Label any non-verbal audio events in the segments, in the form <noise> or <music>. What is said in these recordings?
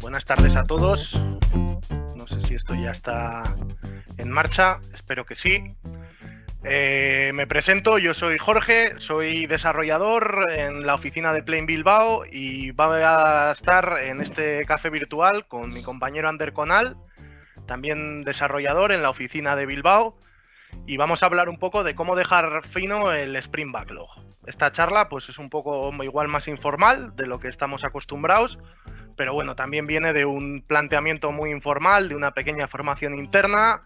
Buenas tardes a todos. No sé si esto ya está en marcha, espero que sí. Eh, me presento, yo soy Jorge, soy desarrollador en la oficina de Plain Bilbao y voy a estar en este café virtual con mi compañero Ander Conal, también desarrollador en la oficina de Bilbao, y vamos a hablar un poco de cómo dejar fino el Sprint Backlog. Esta charla pues es un poco igual más informal de lo que estamos acostumbrados, pero bueno, también viene de un planteamiento muy informal, de una pequeña formación interna.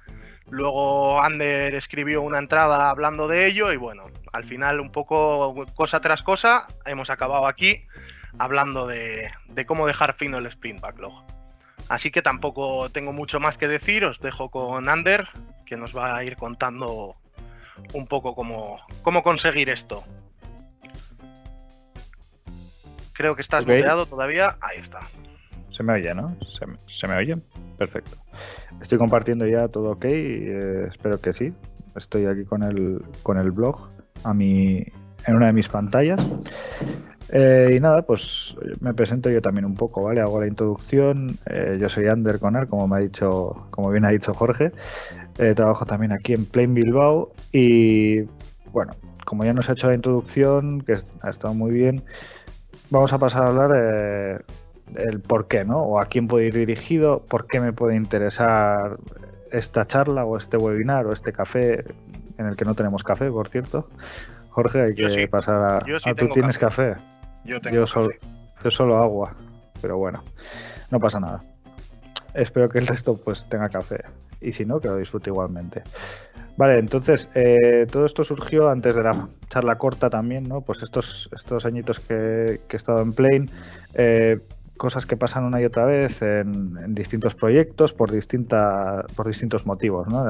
Luego Ander escribió una entrada hablando de ello y bueno, al final un poco cosa tras cosa hemos acabado aquí hablando de, cómo dejar fino el sprint backlog. Así que tampoco tengo mucho más que decir, os dejo con Ander, que nos va a ir contando un poco cómo, cómo conseguir esto. Creo que estás okay. todavía. Ahí está. Se me oye, ¿no? ¿Se me, oye? Perfecto. Estoy compartiendo ya todo ok. Eh, espero que sí. Estoy aquí con el, con el blog a mi, en una de mis pantallas. Eh, y nada, pues me presento yo también un poco, ¿vale? Hago la introducción. Eh, yo soy Ander Conner, como me ha dicho, como bien ha dicho Jorge. trabajo también aquí en Plain Bilbao. Y bueno, como ya nos ha hecho la introducción, que ha estado muy bien, vamos a pasar a hablar eh, el por qué, ¿no? O a quién puede ir dirigido, por qué me puede interesar esta charla o este webinar o este café en el que no tenemos café, por cierto. Jorge, hay que pasar a... Yo ah, ¿Tú tienes café? Yo tengo Solo, yo solo agua, pero bueno, no pasa nada. Espero que el resto pues tenga café y si no, que lo disfrute igualmente. Vale, entonces, eh, todo esto surgió antes de la charla corta también, ¿no? Pues estos, estos añitos que, he estado en Plane, eh, cosas que pasan una y otra vez en, distintos proyectos por, distinta, por distintos motivos, ¿no?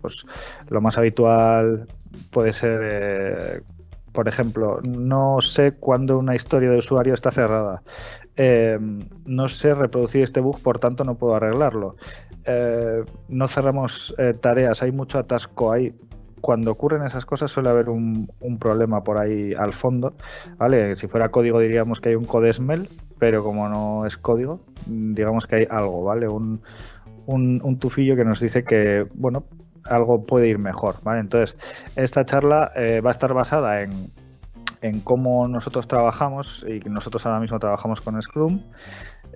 pues lo más habitual puede ser, eh, por ejemplo, no sé cuándo una historia de usuario está cerrada. no sé reproducir este bug, por tanto no puedo arreglarlo. Eh, no cerramos eh, tareas, hay mucho atasco ahí. Cuando ocurren esas cosas suele haber un, problema por ahí al fondo, ¿vale? Si fuera código diríamos que hay un codesmel, pero como no es código, digamos que hay algo, ¿vale? Un, tufillo que nos dice que, bueno, algo puede ir mejor, ¿vale? Entonces, esta charla eh, va a estar basada en, en cómo nosotros trabajamos y nosotros ahora mismo trabajamos con Scrum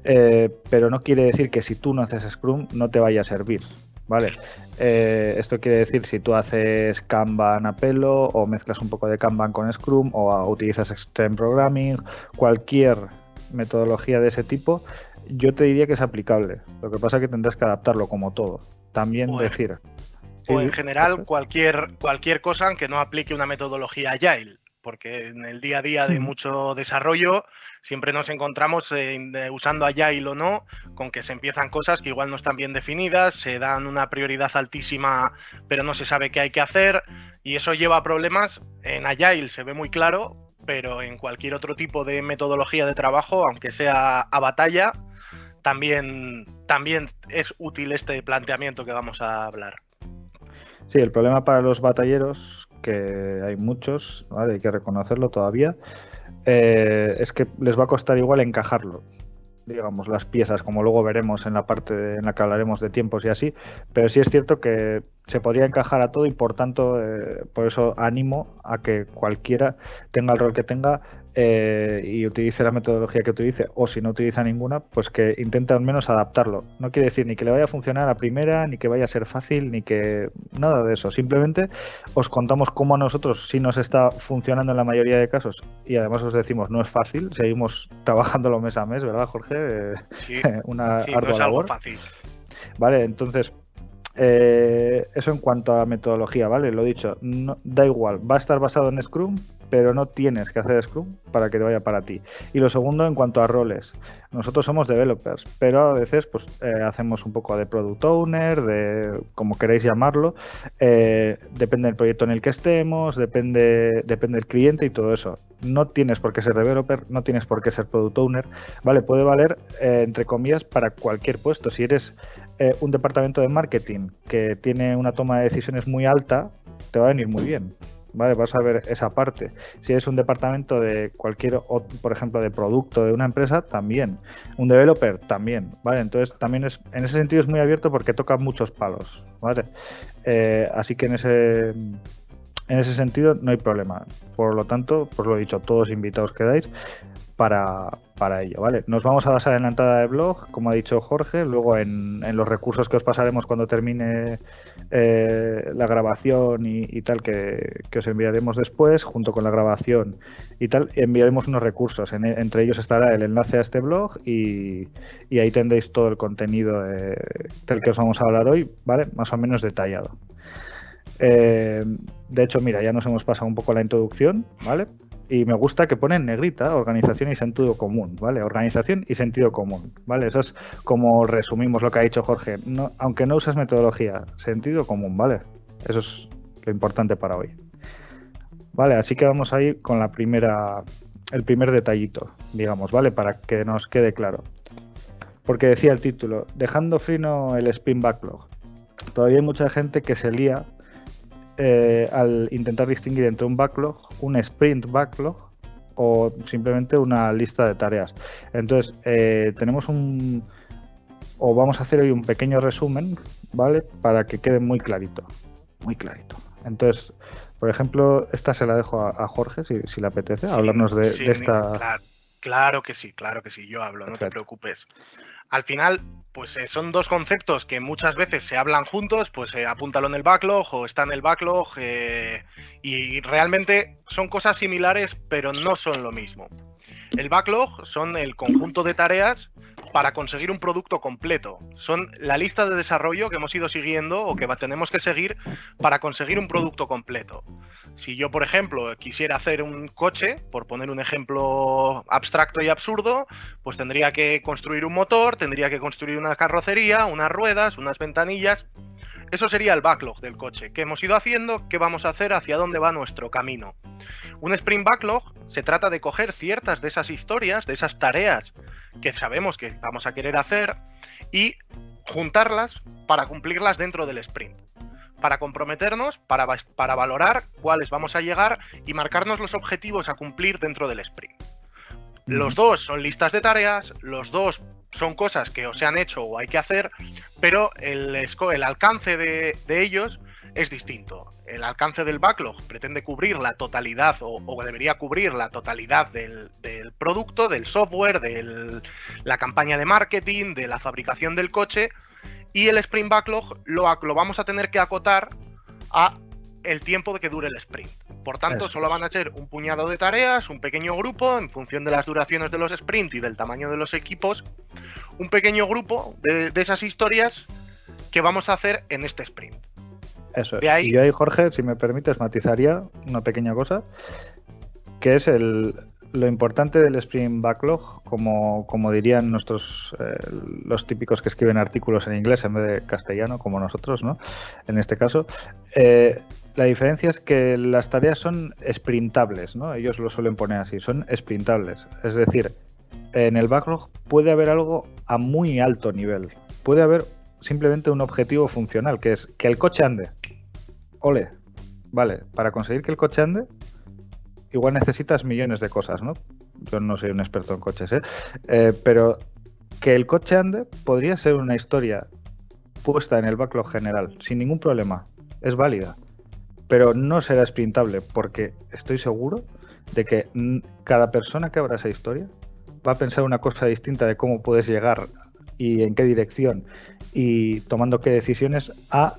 eh, pero no quiere decir que si tú no haces Scrum no te vaya a servir. ¿Vale? Eh, esto quiere decir si tú haces Kanban a pelo o mezclas un poco de Kanban con Scrum o utilizas Extreme Programming, cualquier metodología de ese tipo, yo te diría que es aplicable. Lo que pasa es que tendrás que adaptarlo como todo. También decir. O en general cualquier, cualquier cosa aunque no aplique una metodología Agile porque en el día a día de mucho desarrollo siempre nos encontramos usando Agile o no, con que se empiezan cosas que igual no están bien definidas, se dan una prioridad altísima, pero no se sabe qué hay que hacer, y eso lleva a problemas. En Agile se ve muy claro, pero en cualquier otro tipo de metodología de trabajo, aunque sea a batalla, también, también es útil este planteamiento que vamos a hablar. Sí, el problema para los batalleros que hay muchos, hay que reconocerlo todavía, eh, es que les va a costar igual encajarlo digamos, las piezas, como luego veremos en la parte en la que hablaremos de tiempos y así, pero sí es cierto que se podría encajar a todo y por tanto, eh, por eso animo a que cualquiera tenga el rol que tenga eh, y utilice la metodología que utilice, o si no utiliza ninguna, pues que intente al menos adaptarlo. No quiere decir ni que le vaya a funcionar a la primera, ni que vaya a ser fácil, ni que nada de eso. Simplemente os contamos cómo a nosotros sí nos está funcionando en la mayoría de casos y además os decimos no es fácil, seguimos trabajándolo mes a mes, ¿verdad, Jorge? Sí, <laughs> Una ardua labor. fácil. Vale, entonces eh, eso en cuanto a metodología, ¿vale? Lo dicho, no, da igual, va a estar basado en Scrum, pero no tienes que hacer Scrum para que te vaya para ti. Y lo segundo, en cuanto a roles, nosotros somos developers, pero a veces pues eh, hacemos un poco de product owner, de como queréis llamarlo, eh, depende del proyecto en el que estemos, depende, depende del cliente y todo eso. No tienes por qué ser developer, no tienes por qué ser product owner, ¿vale? Puede valer, eh, entre comillas, para cualquier puesto. Si eres un departamento de marketing que tiene una toma de decisiones muy alta, te va a venir muy bien ¿vale? Vas a ver esa parte. Si es un departamento de cualquier, por ejemplo, de producto de una empresa, también. Un developer, también, ¿vale? Entonces, también es, en ese sentido es muy abierto porque toca muchos palos, ¿vale? Eh, así que en ese, en ese sentido no hay problema. Por lo tanto, pues lo he dicho, todos invitados quedáis para, para ello, ¿vale? Nos vamos a basar en la entrada de blog, como ha dicho Jorge, luego en, los recursos que os pasaremos cuando termine eh, la grabación y, tal, que, os enviaremos después, junto con la grabación y tal, enviaremos unos recursos. entre ellos estará el enlace a este blog y, ahí tendréis todo el contenido del que os vamos a hablar hoy, ¿vale? Más o menos detallado. Eh, de hecho, mira, ya nos hemos pasado un poco la introducción, ¿vale? y me gusta que pone en negrita organización y sentido común, ¿vale? Organización y sentido común, ¿vale? Eso es como resumimos lo que ha dicho Jorge. Aunque no usas metodología, sentido común, ¿vale? Eso es lo importante para hoy. Vale, así que vamos a ir con la primera, el primer detallito, digamos, ¿vale? Para que nos quede claro. Porque decía el título, dejando frino el spin backlog. Todavía hay mucha gente que se lía eh, al intentar distinguir entre un backlog, un sprint backlog o simplemente una lista de tareas. Entonces, eh, tenemos un... o vamos a hacer hoy un pequeño resumen, ¿vale? Para que quede muy clarito. Muy clarito. Entonces, por ejemplo, esta se la dejo a, Jorge, si, le apetece, hablarnos de, esta... Claro, que sí, claro que sí, yo hablo, no te preocupes. Al final, pues eh, son dos conceptos que muchas veces se hablan juntos, pues eh, apúntalo en el backlog o está en el backlog eh, y realmente son cosas similares pero no son lo mismo. El backlog son el conjunto de tareas para conseguir un producto completo. Son la lista de desarrollo que hemos ido siguiendo o que tenemos que seguir para conseguir un producto completo. Si yo, por ejemplo, quisiera hacer un coche, por poner un ejemplo abstracto y absurdo, pues tendría que construir un motor, tendría que construir una carrocería, unas ruedas, unas ventanillas. Eso sería el backlog del coche. ¿Qué hemos ido haciendo? ¿Qué vamos a hacer? ¿Hacia dónde va nuestro camino? Un sprint backlog se trata de coger ciertas de esas historias, de esas tareas que sabemos que vamos a querer hacer y juntarlas para cumplirlas dentro del sprint. Para comprometernos, para, para valorar cuáles vamos a llegar y marcarnos los objetivos a cumplir dentro del sprint. Los dos son listas de tareas, los dos son cosas que o se han hecho o hay que hacer, pero el, el alcance de, de ellos es distinto. El alcance del backlog pretende cubrir la totalidad o, debería cubrir la totalidad del, producto, del software, de la campaña de marketing, de la fabricación del coche y el sprint backlog lo, lo vamos a tener que acotar a el tiempo de que dure el sprint. Por tanto, solo van a ser un puñado de tareas, un pequeño grupo, en función de las duraciones de los sprints y del tamaño de los equipos, un pequeño grupo de esas historias que vamos a hacer en este sprint. Eso es. Y yo ahí, Jorge, si me permites, matizaría una pequeña cosa, que es el, lo importante del Sprint Backlog, como, como dirían nuestros eh, los típicos que escriben artículos en inglés en vez de castellano, como nosotros, ¿no? En este caso, eh, la diferencia es que las tareas son sprintables, ¿no? Ellos lo suelen poner así, son sprintables. Es decir, en el backlog puede haber algo a muy alto nivel. Puede haber simplemente un objetivo funcional, que es que el coche ande. Ole, vale, para conseguir que el coche ande, igual necesitas millones de cosas, ¿no? Yo no soy un experto en coches, ¿eh? eh pero que el coche ande podría ser una historia puesta en el backlog general, sin ningún problema. Es válida. Pero no será sprintable, porque estoy seguro de que cada persona que abra esa historia va a pensar una cosa distinta de cómo puedes llegar y en qué dirección y tomando qué decisiones a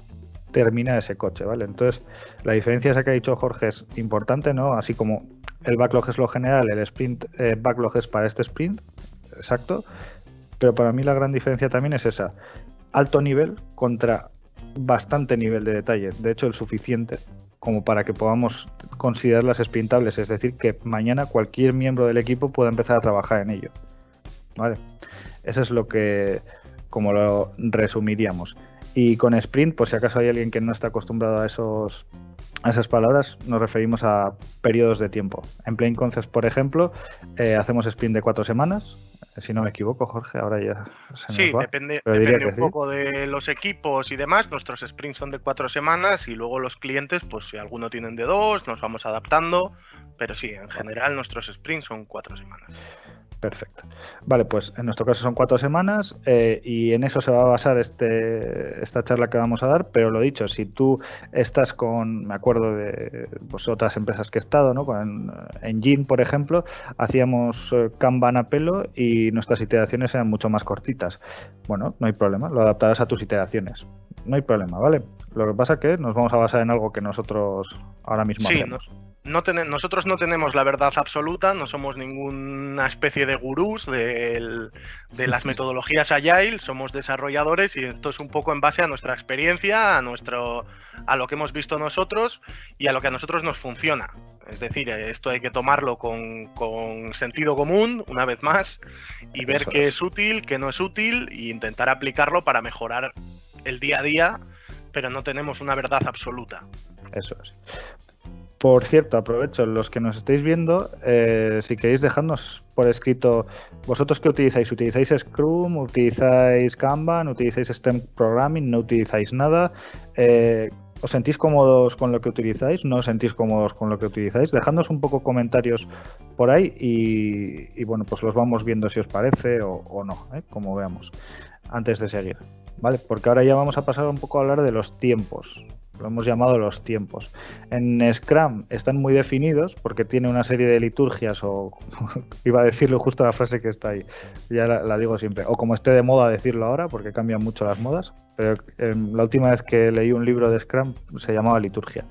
terminar ese coche, ¿vale? Entonces, la diferencia esa que ha dicho Jorge es importante, ¿no? Así como el backlog es lo general, el sprint eh, backlog es para este sprint, exacto, pero para mí la gran diferencia también es esa, alto nivel contra bastante nivel de detalle, de hecho el suficiente como para que podamos considerarlas sprintables, es decir, que mañana cualquier miembro del equipo pueda empezar a trabajar en ello. ¿Vale? Eso es lo que, como lo resumiríamos. Y con sprint, por si acaso hay alguien que no está acostumbrado a esos a esas palabras nos referimos a periodos de tiempo. En Plain Concepts, por ejemplo, eh, hacemos sprint de cuatro semanas, Si no me equivoco, Jorge, ahora ya se Sí, depende, depende un poco de los equipos y demás. Nuestros sprints son de cuatro semanas y luego los clientes, pues si alguno tienen de dos, nos vamos adaptando. Pero sí, en general nuestros sprints son cuatro semanas. Perfecto. Vale, pues en nuestro caso son cuatro semanas eh, y en eso se va a basar este, esta charla que vamos a dar, pero lo dicho, si tú estás con, me acuerdo de pues, otras empresas que he estado, ¿no? Con, en Gym, por ejemplo, hacíamos eh, Kanban a pelo y nuestras iteraciones eran mucho más cortitas. Bueno, no hay problema, lo adaptarás a tus iteraciones. No hay problema, ¿vale? Lo que pasa es que nos vamos a basar en algo que nosotros ahora mismo hacemos nosotros no tenemos la verdad absoluta, no somos ninguna especie de gurús de, las <laughs> metodologías Agile, somos desarrolladores y esto es un poco en base a nuestra experiencia, a, nuestro, a lo que hemos visto nosotros y a lo que a nosotros nos funciona. Es decir, esto hay que tomarlo con, sentido común, una vez más, y ver qué es útil, qué no es útil, e intentar aplicarlo para mejorar el día a día, pero no tenemos una verdad absoluta. Eso es. Por cierto, aprovecho, los que nos estáis viendo, eh, si queréis dejarnos por escrito, vosotros qué utilizáis, ¿utilizáis Scrum, utilizáis Kanban, utilizáis STEM Programming, no utilizáis nada? Eh, ¿Os sentís cómodos con lo que utilizáis? ¿No os sentís cómodos con lo que utilizáis? Dejadnos un poco comentarios por ahí y, bueno, pues los vamos viendo si os parece o, no, ¿eh? como veamos, antes de seguir. ¿Vale? Porque ahora ya vamos a pasar un poco a hablar de los tiempos lo hemos llamado los tiempos. En Scrum están muy definidos porque tiene una serie de liturgias o <laughs> iba a decirlo justo la frase que está ahí, ya la, digo siempre, o como esté de moda decirlo ahora porque cambian mucho las modas, pero em, la última vez que leí un libro de Scrum se llamaba liturgia.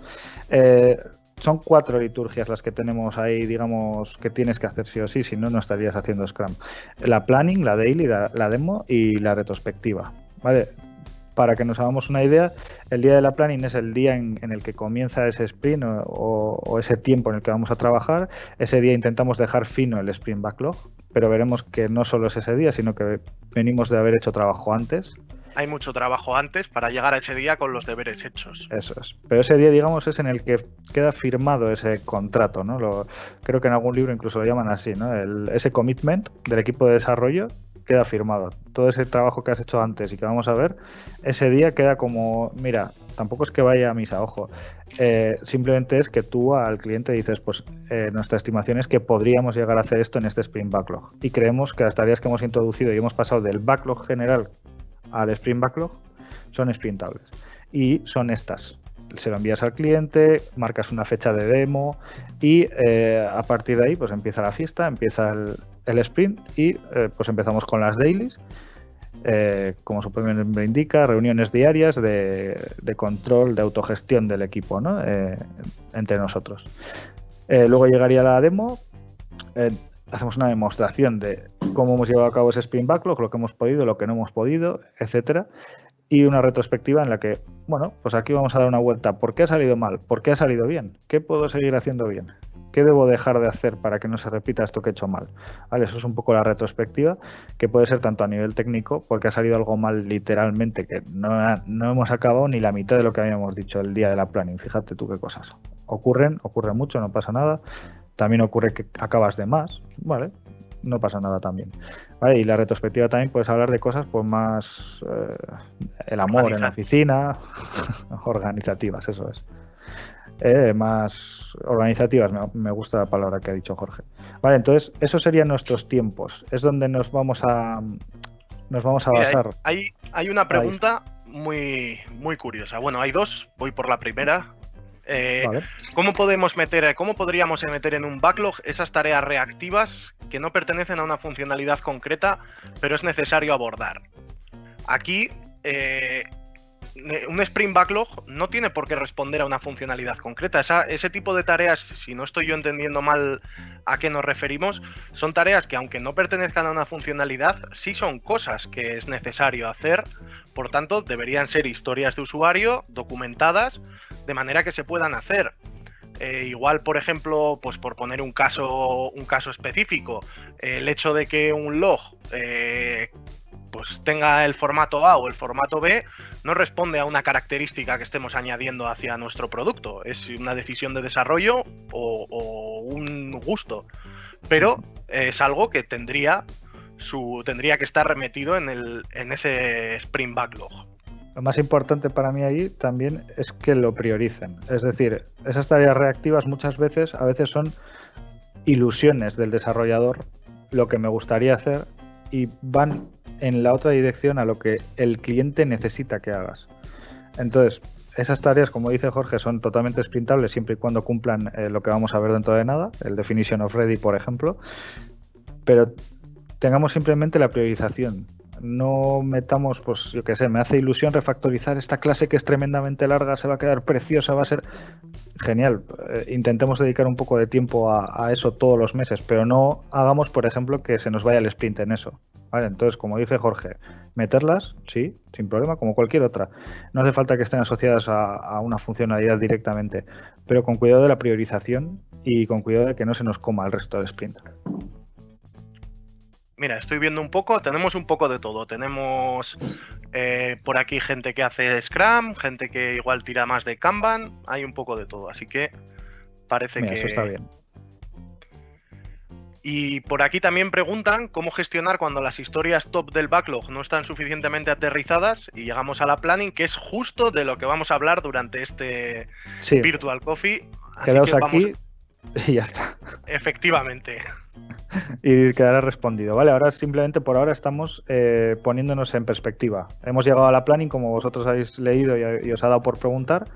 Eh, son cuatro liturgias las que tenemos ahí, digamos, que tienes que hacer sí o sí, si no, no estarías haciendo Scrum. La planning, la daily, la, la demo y la retrospectiva. ¿Vale? Para que nos hagamos una idea, el día de la planning es el día en, el que comienza ese sprint o, ese tiempo en el que vamos a trabajar. Ese día intentamos dejar fino el sprint backlog, pero veremos que no solo es ese día, sino que venimos de haber hecho trabajo antes. Hay mucho trabajo antes para llegar a ese día con los deberes hechos. Eso es. Pero ese día, digamos, es en el que queda firmado ese contrato, ¿no? Lo, creo que en algún libro incluso lo llaman así, ¿no? ese commitment del equipo de desarrollo queda firmado. Todo ese trabajo que has hecho antes y que vamos a ver, ese día queda como, mira, tampoco es que vaya a misa, ojo. Eh, simplemente es que tú al cliente dices, pues eh, nuestra estimación es que podríamos llegar a hacer esto en este Sprint Backlog. Y creemos que las tareas que hemos introducido y hemos pasado del backlog general al Sprint Backlog son sprintables. Y son estas. Se lo envías al cliente, marcas una fecha de demo y eh, a partir de ahí pues empieza la fiesta, empieza el, el sprint y eh, pues empezamos con las dailies. Eh, como su propio nombre indica, reuniones diarias de, control, de autogestión del equipo ¿no? Eh, entre nosotros. luego llegaría la demo, hacemos una demostración de cómo hemos llevado a cabo ese sprint backlog, lo que hemos podido, lo que no hemos podido, etcétera, y una retrospectiva en la que, bueno, pues aquí vamos a dar una vuelta. ¿Por qué ha salido mal? ¿Por qué ha salido bien? ¿Qué puedo seguir haciendo bien? ¿Qué debo dejar de hacer para que no se repita esto que he hecho mal? ¿Vale? Eso es un poco la retrospectiva, que puede ser tanto a nivel técnico, porque ha salido algo mal literalmente, que no, hemos acabado ni la mitad de lo que habíamos dicho el día de la planning. Fíjate tú qué cosas. Ocurren, ocurre mucho, no pasa nada. También ocurre que acabas de más, ¿vale? No pasa nada también. ¿Vale? Y la retrospectiva también puedes hablar de cosas pues más eh, el amor en la oficina, <laughs> organizativas, eso es. Eh, más organizativas, me, gusta la palabra que ha dicho Jorge. Vale, entonces, esos serían nuestros tiempos. Es donde nos vamos a nos vamos a basar. Hay, hay una pregunta muy, muy curiosa. Bueno, hay dos, voy por la primera. Eh, ¿Cómo podemos meter, cómo podríamos meter en un backlog esas tareas reactivas que no pertenecen a una funcionalidad concreta, pero es necesario abordar? Aquí eh, un Sprint Backlog no tiene por qué responder a una funcionalidad concreta. ese tipo de tareas, si no estoy yo entendiendo mal a qué nos referimos, son tareas que aunque no pertenezcan a una funcionalidad, sí son cosas que es necesario hacer. Por tanto, deberían ser historias de usuario documentadas de manera que se puedan hacer. Eh, igual, por ejemplo, pues por poner un caso, un caso específico, el hecho de que un log eh, pues tenga el formato A o el formato B, no responde a una característica que estemos añadiendo hacia nuestro producto. Es una decisión de desarrollo o, un gusto. Pero es algo que tendría su tendría que estar remetido en, el, en ese Sprint Backlog. Lo más importante para mí ahí también es que lo prioricen. Es decir, esas tareas reactivas muchas veces, a veces son ilusiones del desarrollador, lo que me gustaría hacer, y van en la otra dirección a lo que el cliente necesita que hagas. Entonces, esas tareas, como dice Jorge, son totalmente sprintables siempre y cuando cumplan eh, lo que vamos a ver dentro de nada, el definition of ready, por ejemplo. Pero tengamos simplemente la priorización. No metamos, pues yo qué sé, me hace ilusión refactorizar esta clase que es tremendamente larga, se va a quedar preciosa, va a ser genial. Eh, intentemos dedicar un poco de tiempo a, eso todos los meses, pero no hagamos, por ejemplo, que se nos vaya el sprint en eso. Entonces, como dice Jorge, meterlas, sí, sin problema, como cualquier otra. No hace falta que estén asociadas a, a una funcionalidad directamente, pero con cuidado de la priorización y con cuidado de que no se nos coma el resto del sprint. Mira, estoy viendo un poco, tenemos un poco de todo. Tenemos eh, por aquí gente que hace Scrum, gente que igual tira más de Kanban, hay un poco de todo, así que parece que... Eso está bien. Y por aquí también preguntan cómo gestionar cuando las historias top del backlog no están suficientemente aterrizadas y llegamos a la planning, que es justo de lo que vamos a hablar durante este Virtual Coffee. Quedaos aquí y ya está. Efectivamente y quedará respondido. Vale, ahora simplemente por ahora estamos eh, poniéndonos en perspectiva. Hemos llegado a la planning, como vosotros habéis leído y, os ha dado por preguntar,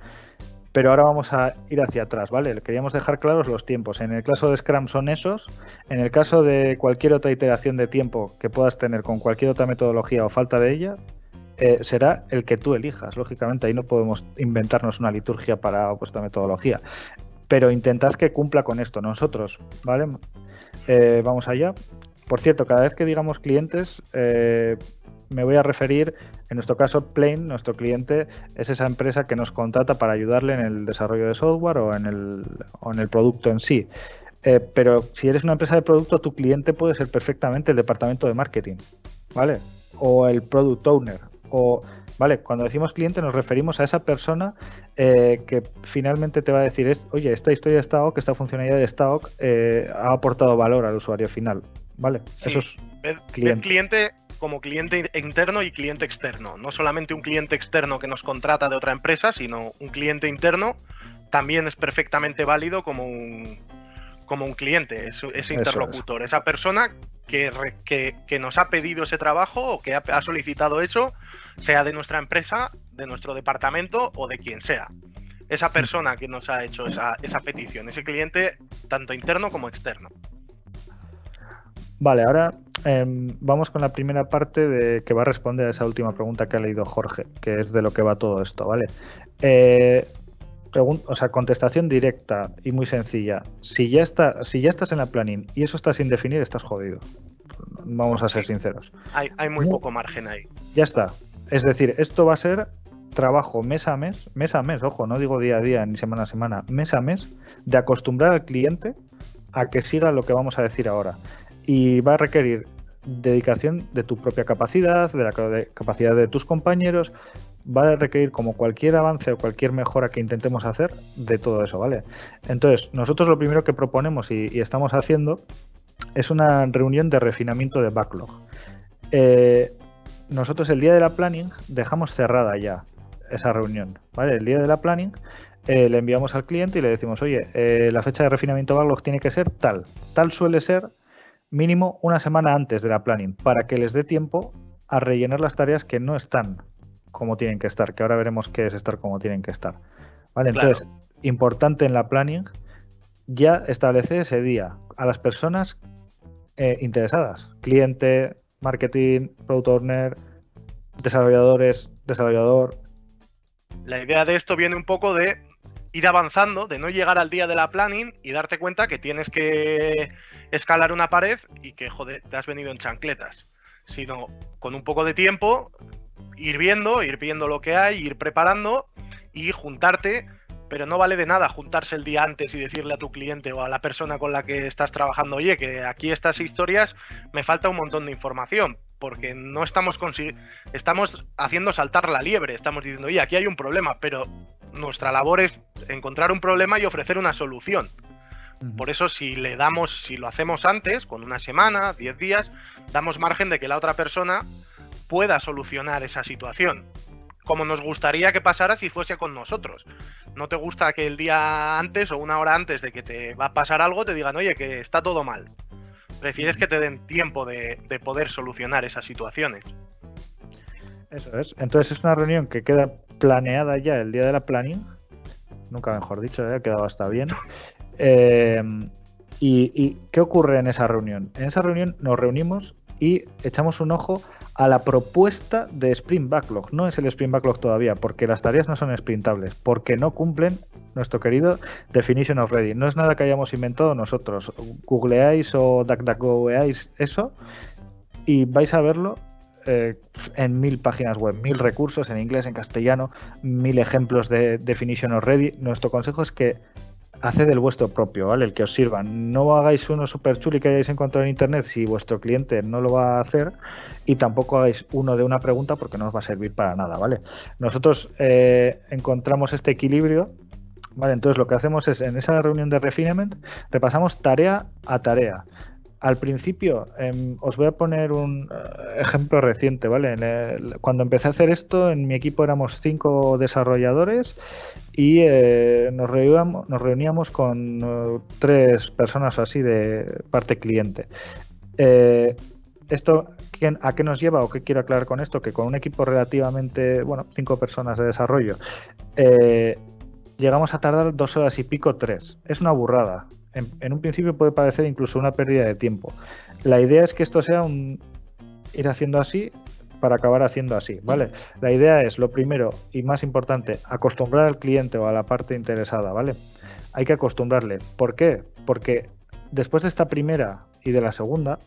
pero ahora vamos a ir hacia atrás, ¿vale? Queríamos dejar claros los tiempos. En el caso de Scrum son esos. En el caso de cualquier otra iteración de tiempo que puedas tener con cualquier otra metodología o falta de ella, eh, será el que tú elijas. Lógicamente, ahí no podemos inventarnos una liturgia para vuestra metodología. Pero intentad que cumpla con esto. Nosotros, ¿vale? Eh, vamos allá. Por cierto, cada vez que digamos clientes, eh, me voy a referir, en nuestro caso, Plane, nuestro cliente, es esa empresa que nos contrata para ayudarle en el desarrollo de software o en el, en el producto en sí. Eh, pero si eres una empresa de producto, tu cliente puede ser perfectamente el departamento de marketing, ¿vale? O el product owner, o ¿vale? Cuando decimos cliente nos referimos a esa persona eh, que finalmente te va a decir, oye, esta historia de Stock, esta funcionalidad de Stock eh, ha aportado valor al usuario final, ¿vale? Eso es cliente. cliente como cliente interno y cliente externo. No solamente un cliente externo que nos contrata de otra empresa, sino un cliente interno también es perfectamente válido como un, como un cliente, ese interlocutor, esa persona que, que, nos ha pedido ese trabajo o que ha, solicitado eso, sea de nuestra empresa, de nuestro departamento o de quien sea. Esa persona que nos ha hecho esa, esa petición, ese cliente, tanto interno como externo. Vale, ahora em, vamos con la primera parte de que va a responder a esa última pregunta que ha leído Jorge, que es de lo que va todo esto, ¿vale? Eh, o sea, contestación directa y muy sencilla. Si ya está, si ya estás en la planning y eso está sin definir, estás jodido. Vamos a ser sinceros. Hay, muy poco margen ahí. Ya está. Es decir, esto va a ser trabajo mes a mes, mes a mes, ojo, no digo día a día ni semana a semana, mes a mes, de acostumbrar al cliente a que siga lo que vamos a decir ahora. Y va a requerir dedicación de tu propia capacidad, de la capacidad de tus compañeros, va a requerir como cualquier avance o cualquier mejora que intentemos hacer de todo eso, ¿vale? Entonces, nosotros lo primero que proponemos y, estamos haciendo es una reunión de refinamiento de backlog. Eh, nosotros el día de la planning dejamos cerrada ya esa reunión. El día de la planning eh, le enviamos al cliente y le decimos, oye, eh, la fecha de refinamiento backlog tiene que ser tal. Tal suele ser mínimo una semana antes de la planning, para que les dé tiempo a rellenar las tareas que no están como tienen que estar, que ahora veremos qué es estar como tienen que estar. ¿Vale? Entonces, importante en la planning, ya establece ese día a las personas eh, interesadas, cliente, marketing, product owner, desarrolladores, desarrollador. La idea de esto viene un poco de ir avanzando, de no llegar al día de la planning y darte cuenta que tienes que escalar una pared y que, joder, te has venido en chancletas. Sino con un poco de tiempo, ir viendo, ir viendo lo que hay, ir preparando y juntarte, pero no vale de nada juntarse el día antes y decirle a tu cliente o a la persona con la que estás trabajando, oye, que aquí estas historias me falta un montón de información, porque no estamos estamos haciendo saltar la liebre, estamos diciendo, oye, aquí hay un problema, pero nuestra labor es encontrar un problema y ofrecer una solución. Por eso si le damos, si lo hacemos antes, con una semana, 10 días, damos margen de que la otra persona pueda solucionar esa situación. Como nos gustaría que pasara si fuese con nosotros. No te gusta que el día antes o una hora antes de que te va a pasar algo te digan, oye, que está todo mal. Prefieres que te den tiempo de, poder solucionar esas situaciones. Eso es. Entonces es una reunión que queda planeada ya el día de la planning. Nunca mejor dicho, ¿eh? ha quedado hasta bien. Eh, y, qué ocurre en esa reunión? En esa reunión nos reunimos y echamos un ojo a la propuesta de Sprint Backlog. No es el Sprint Backlog todavía, porque las tareas no son sprintables, porque no cumplen nuestro querido Definition of Ready. No es nada que hayamos inventado nosotros. Googleáis o DuckDuckGoeáis eso y vais a verlo eh, en mil páginas web, mil recursos en inglés, en castellano, mil ejemplos de Definition of Ready. Nuestro consejo es que haced el vuestro propio, ¿vale? El que os sirva. No hagáis uno super chuli que hayáis encontrado en internet si vuestro cliente no lo va a hacer y tampoco hagáis uno de una pregunta porque no os va a servir para nada, ¿vale? Nosotros eh, encontramos este equilibrio, ¿vale? Entonces lo que hacemos es en esa reunión de refinement repasamos tarea a tarea al principio, em, os voy a poner un eh, ejemplo reciente, ¿vale? cuando empecé a hacer esto, en mi equipo éramos cinco desarrolladores y eh, nos, reuníamos, con eh, tres personas así de parte cliente. ¿Esto a qué nos lleva o qué quiero aclarar con esto? Que con un equipo relativamente, bueno, cinco personas de desarrollo, llegamos a tardar dos horas y pico, tres. Es una burrada en, un principio puede parecer incluso una pérdida de tiempo. La idea es que esto sea un ir haciendo así para acabar haciendo así, ¿vale? La idea es, lo primero y más importante, acostumbrar al cliente o a la parte interesada, ¿vale? Hay que acostumbrarle. ¿Por qué? Porque después de esta primera y de la segunda,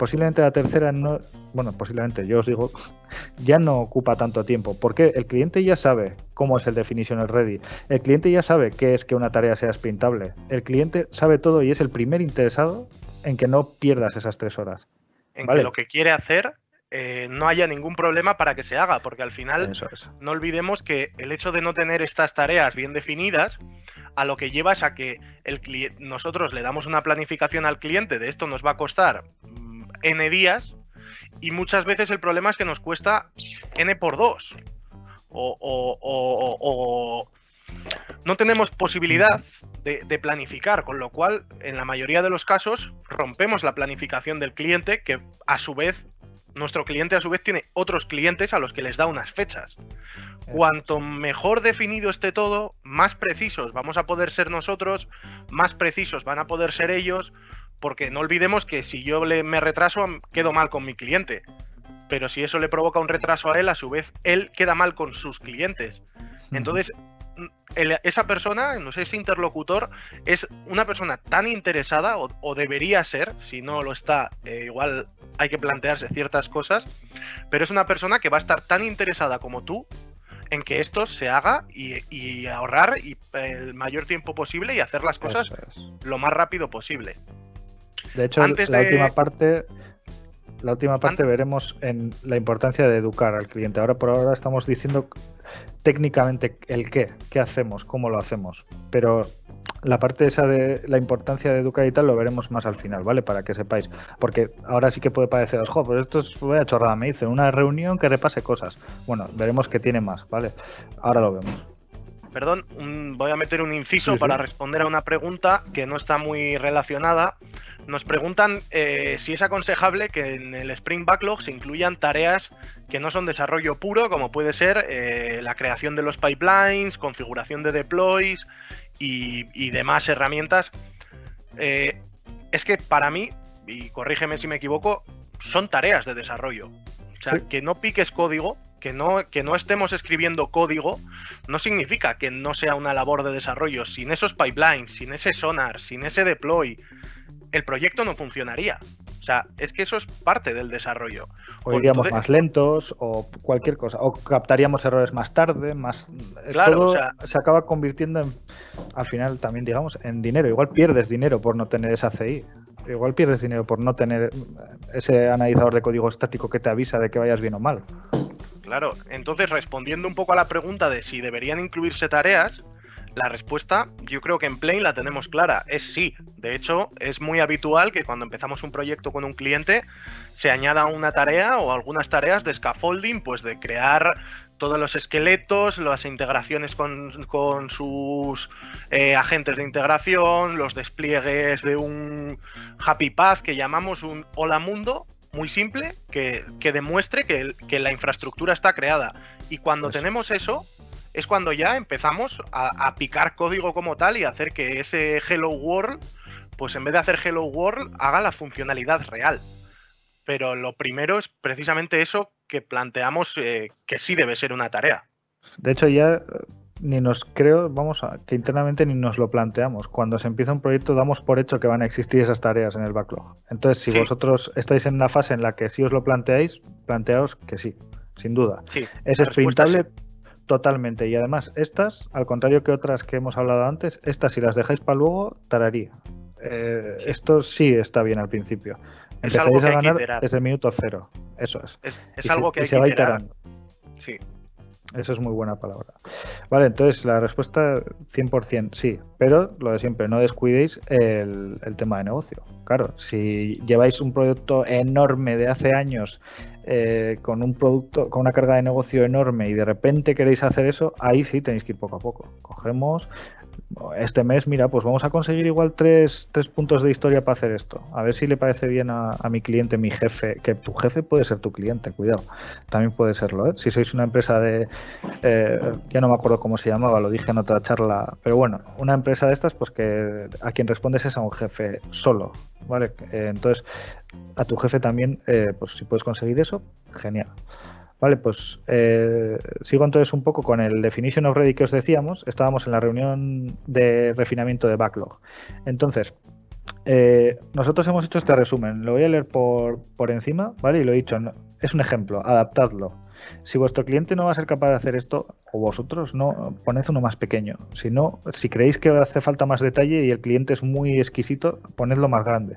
posiblemente la tercera no, bueno, posiblemente, yo os digo, <laughs> ya no ocupa tanto tiempo, porque el cliente ya sabe cómo es el definition ready, el cliente ya sabe qué es que una tarea sea sprintable, el cliente sabe todo y es el primer interesado en que no pierdas esas tres horas. En que lo que quiere hacer eh, no haya ningún problema para que se haga, porque al final no olvidemos que el hecho de no tener estas tareas bien definidas, a lo que lleva es a que el nosotros le damos una planificación al cliente de esto nos va a costar N días y muchas veces el problema es que nos cuesta N por 2. O, no tenemos posibilidad de, planificar, con lo cual en la mayoría de los casos rompemos la planificación del cliente que a su vez, nuestro cliente a su vez tiene otros clientes a los que les da unas fechas. Cuanto mejor definido esté todo, más precisos vamos a poder ser nosotros, más precisos van a poder ser ellos, porque no olvidemos que si yo le, me retraso, quedo mal con mi cliente. Pero si eso le provoca un retraso a él, a su vez, él queda mal con sus clientes. Entonces, esa persona, no sé, ese interlocutor, es una persona tan interesada, o, debería ser, si no lo está, eh, igual hay que plantearse ciertas cosas, pero es una persona que va a estar tan interesada como tú en que esto se haga y, ahorrar y, el mayor tiempo posible y hacer las cosas lo más rápido posible. De hecho, la última parte, la última parte veremos en la importancia de educar al cliente. Ahora por ahora estamos diciendo técnicamente el qué, qué hacemos, cómo lo hacemos. Pero la parte esa de la importancia de educar y tal lo veremos más al final, ¿vale? Para que sepáis. Porque ahora sí que puede pareceros, jo, pues esto es voy a chorrada, me dice, una reunión que repase cosas. Bueno, veremos que tiene más, ¿vale? Ahora lo vemos. Perdón, voy a meter un inciso para responder a una pregunta que no está muy relacionada. Nos preguntan eh, si es aconsejable que en el Spring Backlog se incluyan tareas que no son desarrollo puro, como puede ser eh, la creación de los pipelines, configuración de deploys y, demás herramientas. Eh, es que para mí, y corrígeme si me equivoco, son tareas de desarrollo. O sea, que no piques código que no, que no estemos escribiendo código no significa que no sea una labor de desarrollo. Sin esos pipelines, sin ese sonar, sin ese deploy, el proyecto no funcionaría. O sea, es que eso es parte del desarrollo. O iríamos más lentos o cualquier cosa. O captaríamos errores más tarde, más... Claro, o sea... se acaba convirtiendo en, al final también, digamos, en dinero. Igual pierdes dinero por no tener esa CI. Igual pierdes dinero por no tener ese analizador de código estático que te avisa de que vayas bien o mal. Claro, entonces respondiendo un poco a la pregunta de si deberían incluirse tareas, La respuesta, yo creo que en Plain la tenemos clara, es sí. De hecho, es muy habitual que cuando empezamos un proyecto con un cliente se añada una tarea o algunas tareas de scaffolding, pues de crear todos los esqueletos, las integraciones con, sus eh, agentes de integración, los despliegues de un Happy Path que llamamos un Hola Mundo, muy simple, que, demuestre que, la infraestructura está creada. Y cuando pues tenemos eso, es cuando ya empezamos a, picar código como tal y hacer que ese Hello World, pues en vez de hacer Hello World, haga la funcionalidad real. Pero lo primero es precisamente eso que planteamos eh, que sí debe ser una tarea. De hecho, ya ni nos creo, vamos a, que internamente ni nos lo planteamos. Cuando se empieza un proyecto damos por hecho que van a existir esas tareas en el backlog. Entonces, si vosotros estáis en una fase en la que sí os lo planteáis, planteaos que sí, sin duda. Sí, es sprintable totalmente. Y además, estas, al contrario que otras que hemos hablado antes, estas si las dejáis para luego, tararía. Eh, esto sí está bien al principio. Empezaréis a ganar desde el minuto cero. Eso es. Es, algo que hay que iterar. Sí. Eso es muy buena palabra. Vale, entonces la respuesta 100% sí, pero lo de siempre, no descuidéis el, tema de negocio. Claro, si lleváis un producto enorme de hace años eh, con un producto, con una carga de negocio enorme y de repente queréis hacer eso, ahí sí tenéis que ir poco a poco. Cogemos, este mes, mira, pues vamos a conseguir igual tres, tres puntos de historia para hacer esto. A ver si le parece bien a, mi cliente, mi jefe, que tu jefe puede ser tu cliente, cuidado. También puede serlo, ¿eh? Si sois una empresa de, eh, ya no me acuerdo cómo se llamaba, lo dije en otra charla, pero bueno, una empresa de estas, pues que a quien respondes es a un jefe solo, ¿vale? Eh, entonces, a tu jefe también, pues si puedes conseguir eso, genial. Vale, pues eh, sigo entonces un poco con el definition of ready que os decíamos. Estábamos en la reunión de refinamiento de backlog. Entonces, eh, nosotros hemos hecho este resumen. Lo voy a leer por, por encima, ¿vale? Y lo he dicho, es un ejemplo, adaptadlo. Si vuestro cliente no va a ser capaz de hacer esto, o vosotros, no, poned uno más pequeño. Si no, si creéis que hace falta más detalle y el cliente es muy exquisito, ponedlo más grande.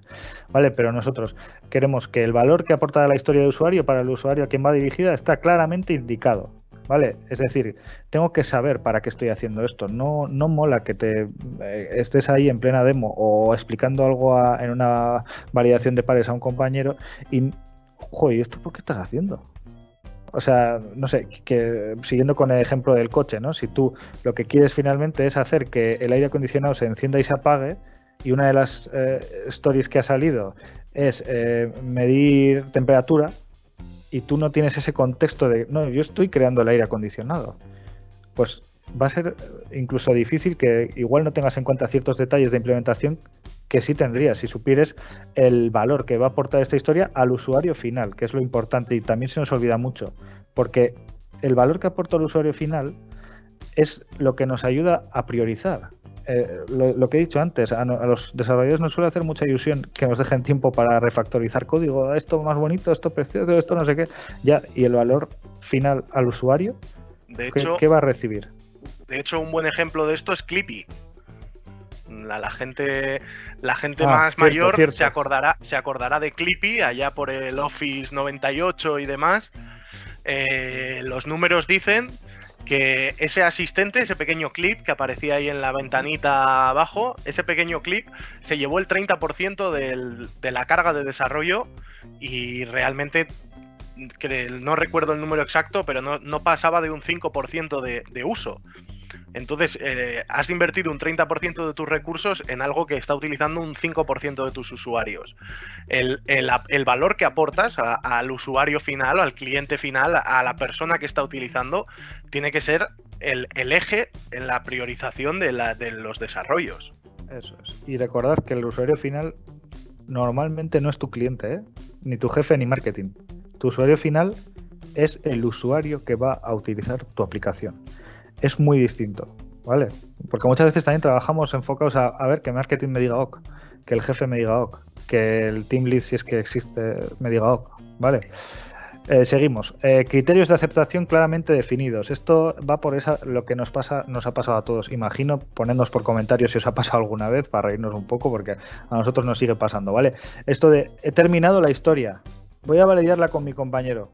¿Vale? Pero nosotros queremos que el valor que aporta la historia del usuario para el usuario a quien va dirigida está claramente indicado. ¿Vale? Es decir, tengo que saber para qué estoy haciendo esto. No, no mola que te eh, estés ahí en plena demo o explicando algo en una validación de pares a un compañero y, joder, ¿esto por qué estás haciendo? O sea, no sé, que siguiendo con el ejemplo del coche, ¿no? Si tú lo que quieres finalmente es hacer que el aire acondicionado se encienda y se apague, y una de las eh, stories que ha salido es eh, medir temperatura, y tú no tienes ese contexto de, no, yo estoy creando el aire acondicionado, pues va a ser incluso difícil que igual no tengas en cuenta ciertos detalles de implementación que sí tendrías si supieres el valor que va a aportar esta historia al usuario final, que es lo importante y también se nos olvida mucho, porque el valor que aporta el usuario final es lo que nos ayuda a priorizar. Eh, lo, que he dicho antes, a, los desarrolladores nos suele hacer mucha ilusión que nos dejen tiempo para refactorizar código, esto más bonito, esto precioso, esto no sé qué, ya, y el valor final al usuario, de hecho, ¿qué, va a recibir? De hecho, un buen ejemplo de esto es Clippy. La, gente, la gente ah, más mayor se acordará, se acordará de Clippy allá por el Office 98 y demás. Eh, los números dicen que ese asistente, ese pequeño clip que aparecía ahí en la ventanita abajo, ese pequeño clip se llevó el 30% de la carga de desarrollo y realmente no recuerdo el número exacto, pero no, pasaba de un 5% de, de uso. Entonces, eh, has invertido un 30% de tus recursos en algo que está utilizando un 5% de tus usuarios. El, valor que aportas al usuario final, al cliente final, a la persona que está utilizando, tiene que ser el, eje en la priorización de, los desarrollos. Eso es. Y recordad que el usuario final normalmente no es tu cliente, ¿eh? ni tu jefe ni marketing. Tu usuario final es el usuario que va a utilizar tu aplicación es muy distinto, ¿vale? Porque muchas veces también trabajamos enfocados a, ver que marketing me diga OK, que el jefe me diga OK, que el team lead, si es que existe, me diga OK, ¿vale? Eh, seguimos. Eh, criterios de aceptación claramente definidos. Esto va por esa lo que nos pasa, nos ha pasado a todos. Imagino, ponednos por comentarios si os ha pasado alguna vez para reírnos un poco, porque a nosotros nos sigue pasando, ¿vale? Esto de he terminado la historia. Voy a validarla con mi compañero.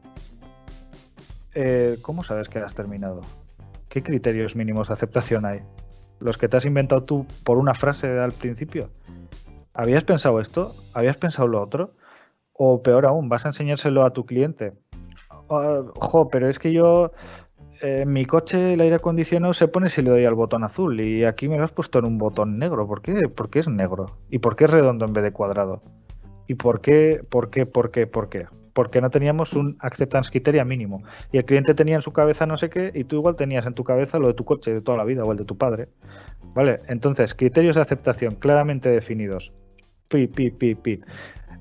Eh, ¿Cómo sabes que has terminado? ¿Qué criterios mínimos de aceptación hay? los que te has inventado tú por una frase al principio. ¿Habías pensado esto? ¿Habías pensado lo otro? O peor aún, vas a enseñárselo a tu cliente. Ojo, pero es que yo en mi coche el aire acondicionado se pone si le doy al botón azul y aquí me lo has puesto en un botón negro. ¿Por qué? ¿Por qué es negro? ¿Y por qué es redondo en vez de cuadrado? ¿Y por qué? ¿Por qué? ¿Por qué? ¿Por qué? Porque no teníamos un acceptance criteria mínimo. Y el cliente tenía en su cabeza no sé qué y tú igual tenías en tu cabeza lo de tu coche de toda la vida o el de tu padre. ¿Vale? Entonces, criterios de aceptación claramente definidos. Pi, pi, pi, pi.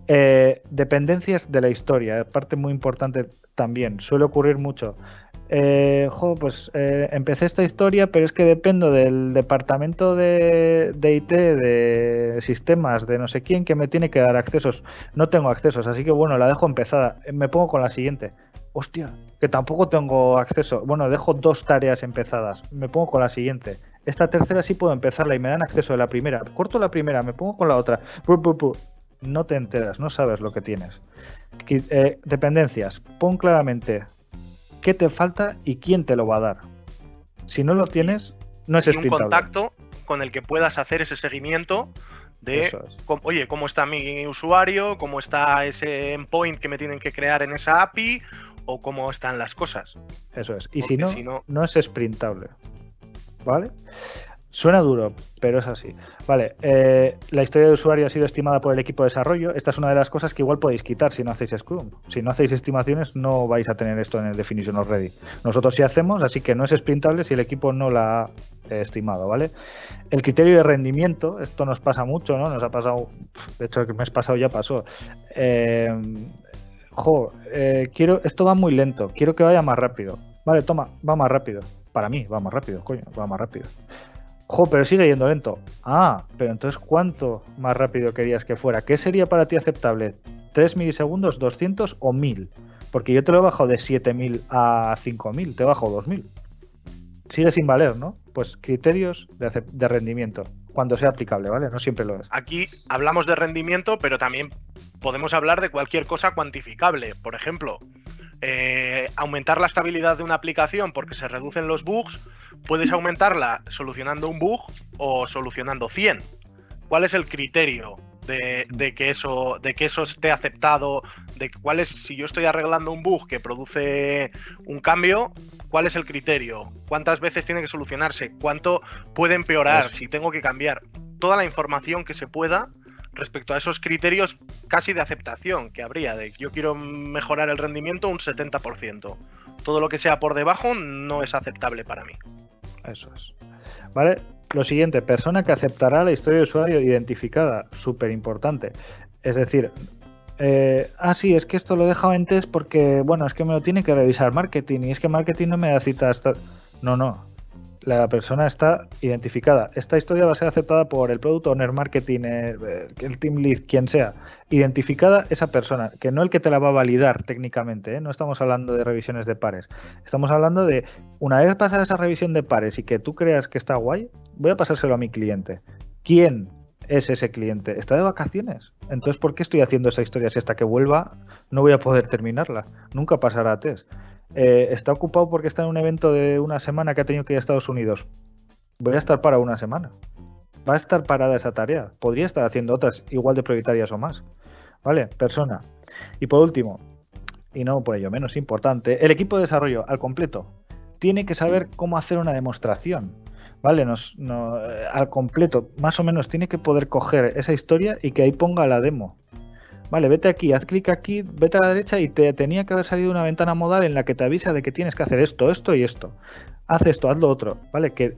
Eh, dependencias de la historia, parte muy importante también. Suele ocurrir mucho eh, pues eh, empecé esta historia, pero es que dependo del departamento de, IT, de sistemas, de no sé quién, que me tiene que dar accesos. No tengo accesos, así que bueno, la dejo empezada. Me pongo con la siguiente. Hostia, que tampoco tengo acceso. Bueno, dejo dos tareas empezadas. Me pongo con la siguiente. Esta tercera sí puedo empezarla y me dan acceso de la primera. Corto la primera, me pongo con la otra. No te enteras, no sabes lo que tienes. Eh, dependencias. Pon claramente qué te falta y quién te lo va a dar. Si no lo tienes, no es y un contacto con el que puedas hacer ese seguimiento de, oye, cómo está mi usuario, cómo está ese endpoint que me tienen que crear en esa API o cómo están las cosas. Eso es. Y si no, si no, no es sprintable. ¿Vale? Suena duro, pero es así. Vale, eh, la historia de usuario ha sido estimada por el equipo de desarrollo. Esta es una de las cosas que igual podéis quitar si no hacéis Scrum. Si no hacéis estimaciones, no vais a tener esto en el Definition of Ready. Nosotros sí hacemos, así que no es sprintable si el equipo no la ha estimado, ¿vale? El criterio de rendimiento, esto nos pasa mucho, ¿no? Nos ha pasado, de hecho, el mes pasado ya pasó. Eh, jo, eh, quiero, esto va muy lento, quiero que vaya más rápido. Vale, toma, va más rápido. Para mí, va más rápido, coño, va más rápido. Jo, pero sigue yendo lento. Ah, pero entonces ¿cuánto más rápido querías que fuera? ¿Qué sería para ti aceptable? ¿3 milisegundos, 200 o 1000? Porque yo te lo he bajado de 7000 a 5000, te he bajado 2000. Sigue sin valer, ¿no? Pues criterios de, de rendimiento, cuando sea aplicable, ¿vale? No siempre lo es. Aquí hablamos de rendimiento, pero también podemos hablar de cualquier cosa cuantificable. Por ejemplo, eh, aumentar la estabilidad de una aplicación porque se reducen los bugs, puedes aumentarla solucionando un bug o solucionando 100. ¿Cuál es el criterio de, que eso de que eso esté aceptado? De cuál es si yo estoy arreglando un bug que produce un cambio, ¿cuál es el criterio? ¿Cuántas veces tiene que solucionarse? ¿Cuánto puede empeorar si tengo que cambiar? Toda la información que se pueda respecto a esos criterios casi de aceptación que habría, de yo quiero mejorar el rendimiento un 70%. Todo lo que sea por debajo no es aceptable para mí. Eso es. Vale, lo siguiente, persona que aceptará la historia de usuario identificada, súper importante. Es decir, eh, ah, sí, es que esto lo he dejado en test porque, bueno, es que me lo tiene que revisar marketing y es que marketing no me da cita hasta... No, no, la persona está identificada. Esta historia va a ser aceptada por el Product Owner, Marketing, eh, el Team Lead, quien sea. Identificada esa persona, que no el que te la va a validar técnicamente, ¿eh? no estamos hablando de revisiones de pares. Estamos hablando de, una vez pasada esa revisión de pares y que tú creas que está guay, voy a pasárselo a mi cliente. ¿Quién es ese cliente? ¿Está de vacaciones? Entonces, ¿por qué estoy haciendo esa historia si hasta que vuelva no voy a poder terminarla? Nunca pasará a test. Eh, está ocupado porque está en un evento de una semana que ha tenido que ir a Estados Unidos. Voy a estar para una semana. Va a estar parada esa tarea. Podría estar haciendo otras igual de prioritarias o más. ¿Vale? Persona. Y por último, y no por ello menos importante, el equipo de desarrollo al completo tiene que saber cómo hacer una demostración. ¿Vale? Eh, al completo, más o menos, tiene que poder coger esa historia y que ahí ponga la demo. Vale, vete aquí, haz clic aquí, vete a la derecha y te tenía que haber salido una ventana modal en la que te avisa de que tienes que hacer esto, esto y esto. Haz esto, haz lo otro, ¿vale? Que,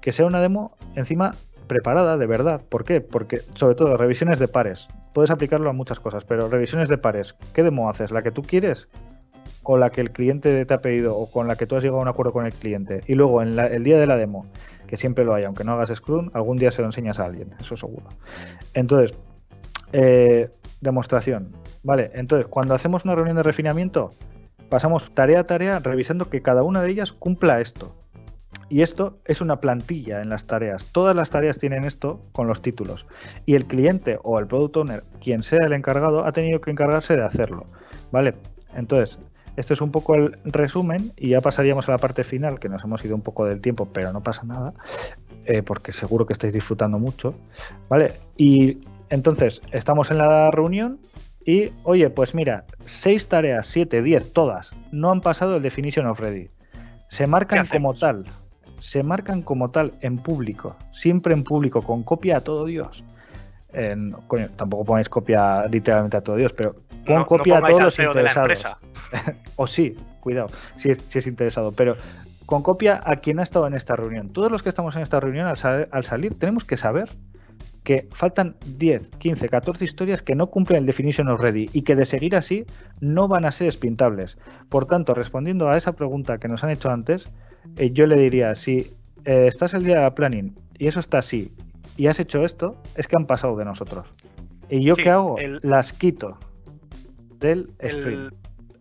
que sea una demo encima preparada de verdad. ¿Por qué? Porque, sobre todo, revisiones de pares. Puedes aplicarlo a muchas cosas, pero revisiones de pares, ¿qué demo haces? ¿La que tú quieres? ¿O la que el cliente te ha pedido? ¿O con la que tú has llegado a un acuerdo con el cliente? Y luego, en el día de la demo, que siempre lo hay, aunque no hagas Scrum, algún día se lo enseñas a alguien, eso seguro. Entonces, eh, demostración. Vale, entonces cuando hacemos una reunión de refinamiento, pasamos tarea a tarea revisando que cada una de ellas cumpla esto. Y esto es una plantilla en las tareas. Todas las tareas tienen esto con los títulos. Y el cliente o el product owner, quien sea el encargado, ha tenido que encargarse de hacerlo. ¿Vale? Entonces, este es un poco el resumen y ya pasaríamos a la parte final, que nos hemos ido un poco del tiempo, pero no pasa nada. eh, porque seguro que estáis disfrutando mucho, ¿vale? Y entonces, estamos en la reunión y, oye, pues mira, seis tareas, siete, diez, todas, no han pasado el Definition of Ready. Se marcan como tal, se marcan como tal en público, siempre en público, con copia a todo Dios. Coño, tampoco ponéis copia literalmente a todo Dios, pero pon copia a todos los interesados. <laughs> o sí, cuidado, si es, si es interesado, pero con copia a quien ha estado en esta reunión. Todos los que estamos en esta reunión al, salir tenemos que saber que faltan 10, 15, 14 historias que no cumplen el definition of ready y que de seguir así no van a ser espintables. Por tanto, respondiendo a esa pregunta que nos han hecho antes, eh, yo le diría, si eh, estás el día de planning y eso está así y has hecho esto, es que han pasado de nosotros. ¿Y yo qué hago? Las quito del sprint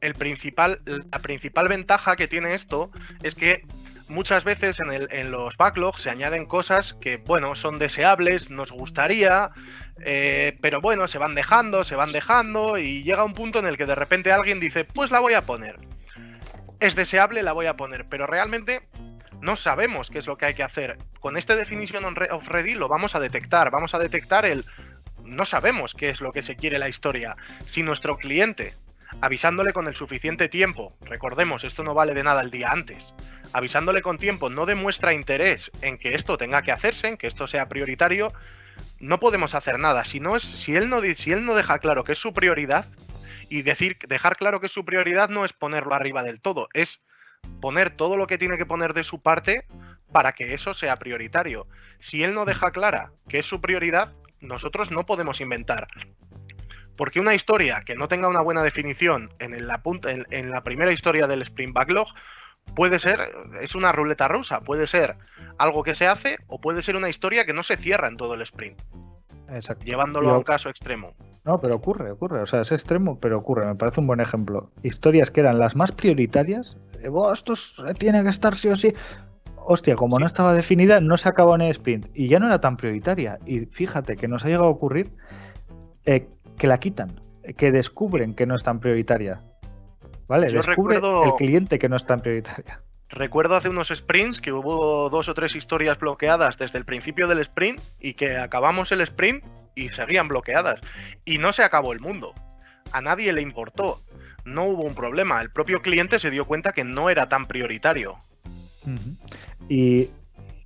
el principal, la principal ventaja que tiene esto es que muchas veces en, los backlogs se añaden cosas que, bueno, son deseables, nos gustaría, eh, pero bueno, se van dejando, se van dejando y llega un punto en el que de repente alguien dice, pues la voy a poner. Es deseable, la voy a poner, pero realmente no sabemos qué es lo que hay que hacer. Con este Definition of Ready lo vamos a detectar, vamos a detectar el... No sabemos qué es lo que se quiere la historia. Si nuestro cliente avisándole con el suficiente tiempo, recordemos, esto no vale de nada el día antes, avisándole con tiempo no demuestra interés en que esto tenga que hacerse, en que esto sea prioritario, no podemos hacer nada. Si, no es, si, él, no, si él no deja claro que es su prioridad, y decir, dejar claro que su prioridad no es ponerlo arriba del todo, es poner todo lo que tiene que poner de su parte para que eso sea prioritario. Si él no deja clara que es su prioridad, nosotros no podemos inventar. Porque una historia que no tenga una buena definición en la, punta, en, la primera historia del Sprint Backlog puede ser, es una ruleta rusa, puede ser algo que se hace o puede ser una historia que no se cierra en todo el sprint. Exacto. Llevándolo a un caso extremo. No, pero ocurre, ocurre. O sea, es extremo, pero ocurre. Me parece un buen ejemplo. Historias que eran las más prioritarias. Eh, esto tiene que estar sí o sí. Hostia, como no estaba definida, no se acabó en el sprint. Y ya no era tan prioritaria. Y fíjate que nos ha llegado a ocurrir eh, que la quitan, que descubren que no es tan prioritaria. ¿Vale? Descubre el cliente que no es tan prioritaria. Recuerdo hace unos sprints que hubo dos o tres historias bloqueadas desde el principio del sprint y que acabamos el sprint y seguían bloqueadas. Y no se acabó el mundo. A nadie le importó. No hubo un problema. El propio cliente se dio cuenta que no era tan prioritario. Y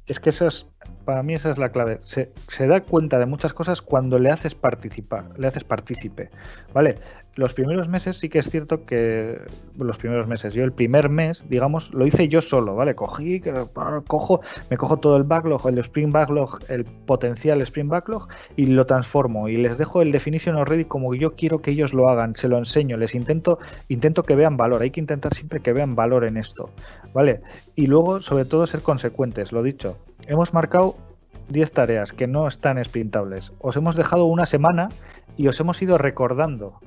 es que esas para mí esa es la clave. Se, da cuenta de muchas cosas cuando le haces participar, le haces partícipe. ¿Vale? Los primeros meses sí que es cierto que. Los primeros meses. Yo el primer mes, digamos, lo hice yo solo, ¿vale? Cogí, cojo, me cojo todo el backlog, el Spring Backlog, el potencial Spring Backlog, y lo transformo. Y les dejo el definition already como yo quiero que ellos lo hagan. Se lo enseño, les intento, intento que vean valor. Hay que intentar siempre que vean valor en esto. ¿Vale? Y luego, sobre todo, ser consecuentes, lo dicho hemos marcado 10 tareas que no están sprintables. Os hemos dejado una semana y os hemos ido recordando.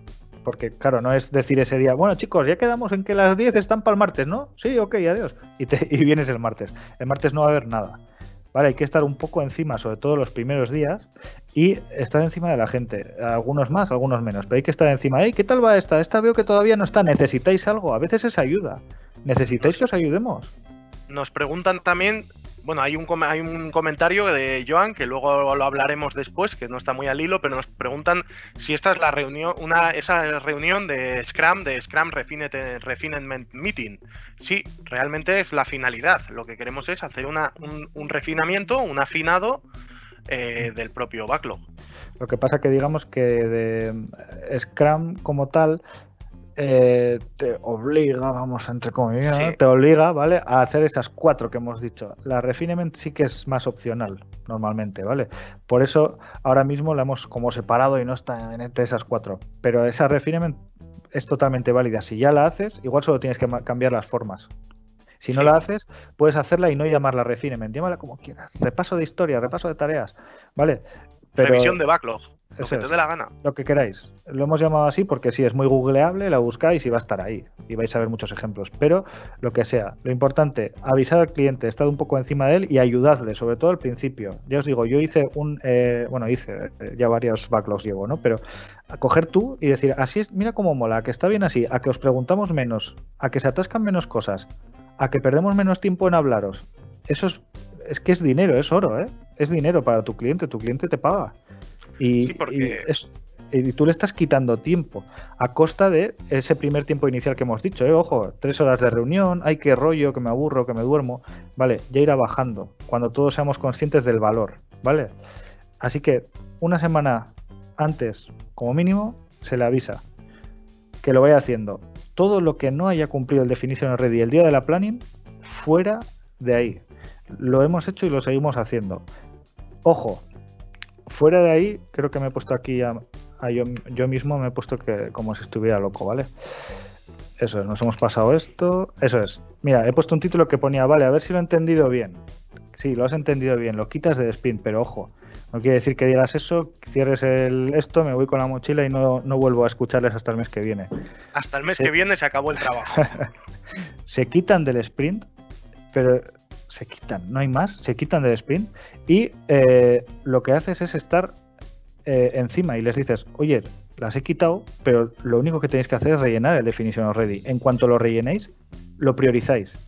Porque, claro, no es decir ese día, bueno, chicos, ya quedamos en que las 10 están para el martes, ¿no? Sí, ok, adiós. Y, te, <laughs> y vienes el martes. El martes no va a haber nada. Vale, hay que estar un poco encima, sobre todo los primeros días, y estar encima de la gente. Algunos más, algunos menos, pero hay que estar encima. Hey, ¿qué tal va esta? Esta veo que todavía no está. ¿Necesitáis algo? A veces es ayuda. ¿Necesitáis que os ayudemos? Nos preguntan también bueno, hay un, hay un comentario de Joan que luego lo hablaremos después, que no está muy al hilo, pero nos preguntan si esta es la reunión, una, esa reunión de Scrum, de Scrum Refinement Meeting. Sí, realmente es la finalidad. Lo que queremos es hacer una, un, refinamiento, un afinado eh, del propio backlog. Lo que pasa que digamos que de Scrum como tal eh, te obliga, vamos, entre comillas, te obliga, ¿vale? A hacer esas cuatro que hemos dicho. La refinement sí que es más opcional, normalmente, ¿vale? Por eso ahora mismo la hemos como separado y no está entre esas cuatro. Pero esa refinement es totalmente válida. Si ya la haces, igual solo tienes que cambiar las formas. Si no la haces, puedes hacerla y no llamarla refinement, llámala como quieras. Repaso de historia, repaso de tareas, ¿vale? Revisión de backlog. Lo que te dé la gana. Lo que queráis. Lo hemos llamado así porque sí, es muy googleable, la buscáis y va a estar ahí. Y vais a ver muchos ejemplos. Pero lo que sea, lo importante, avisar al cliente, estar un poco encima de él y ayudadle, sobre todo al principio. Ya os digo, yo hice un. Eh, bueno, hice, eh, ya varios backlogs llevo, ¿no? Pero a coger tú y decir, así es, mira cómo mola, que está bien así, a que os preguntamos menos, a que se atascan menos cosas, a que perdemos menos tiempo en hablaros. Eso es es que es dinero, es oro, ¿eh? Es dinero para tu cliente, tu cliente te paga. Y, Sí, porque- y es- y tú le estás quitando tiempo a costa de ese primer tiempo inicial que hemos dicho, ¿eh? Ojo, tres horas de reunión, ay, qué rollo, que me aburro, que me duermo. Vale, ya irá bajando cuando todos seamos conscientes del valor, ¿vale? Así que una semana antes, como mínimo, se le avisa que lo vaya haciendo. Todo lo que no haya cumplido el Definition Ready el día de la planning, fuera de ahí. Lo hemos hecho y lo seguimos haciendo. Ojo, fuera de ahí, creo que me he puesto aquí a, a yo, yo mismo, me he puesto que como si estuviera loco, ¿vale? Eso es, nos hemos pasado esto. Eso es. Mira, he puesto un título que ponía, vale, a ver si lo he entendido bien. Sí, lo has entendido bien, lo quitas de spin, pero ojo, no quiere decir que digas eso, cierres el esto, me voy con la mochila y no, no vuelvo a escucharles hasta el mes que viene. Hasta el mes que viene se acabó el trabajo. <laughs> se quitan del sprint, pero se quitan, no hay más, se quitan del sprint y eh, lo que haces es estar eh, encima y les dices, oye, las he quitado, pero lo único que tenéis que hacer es rellenar el definition of ready. En cuanto lo rellenéis, lo priorizáis.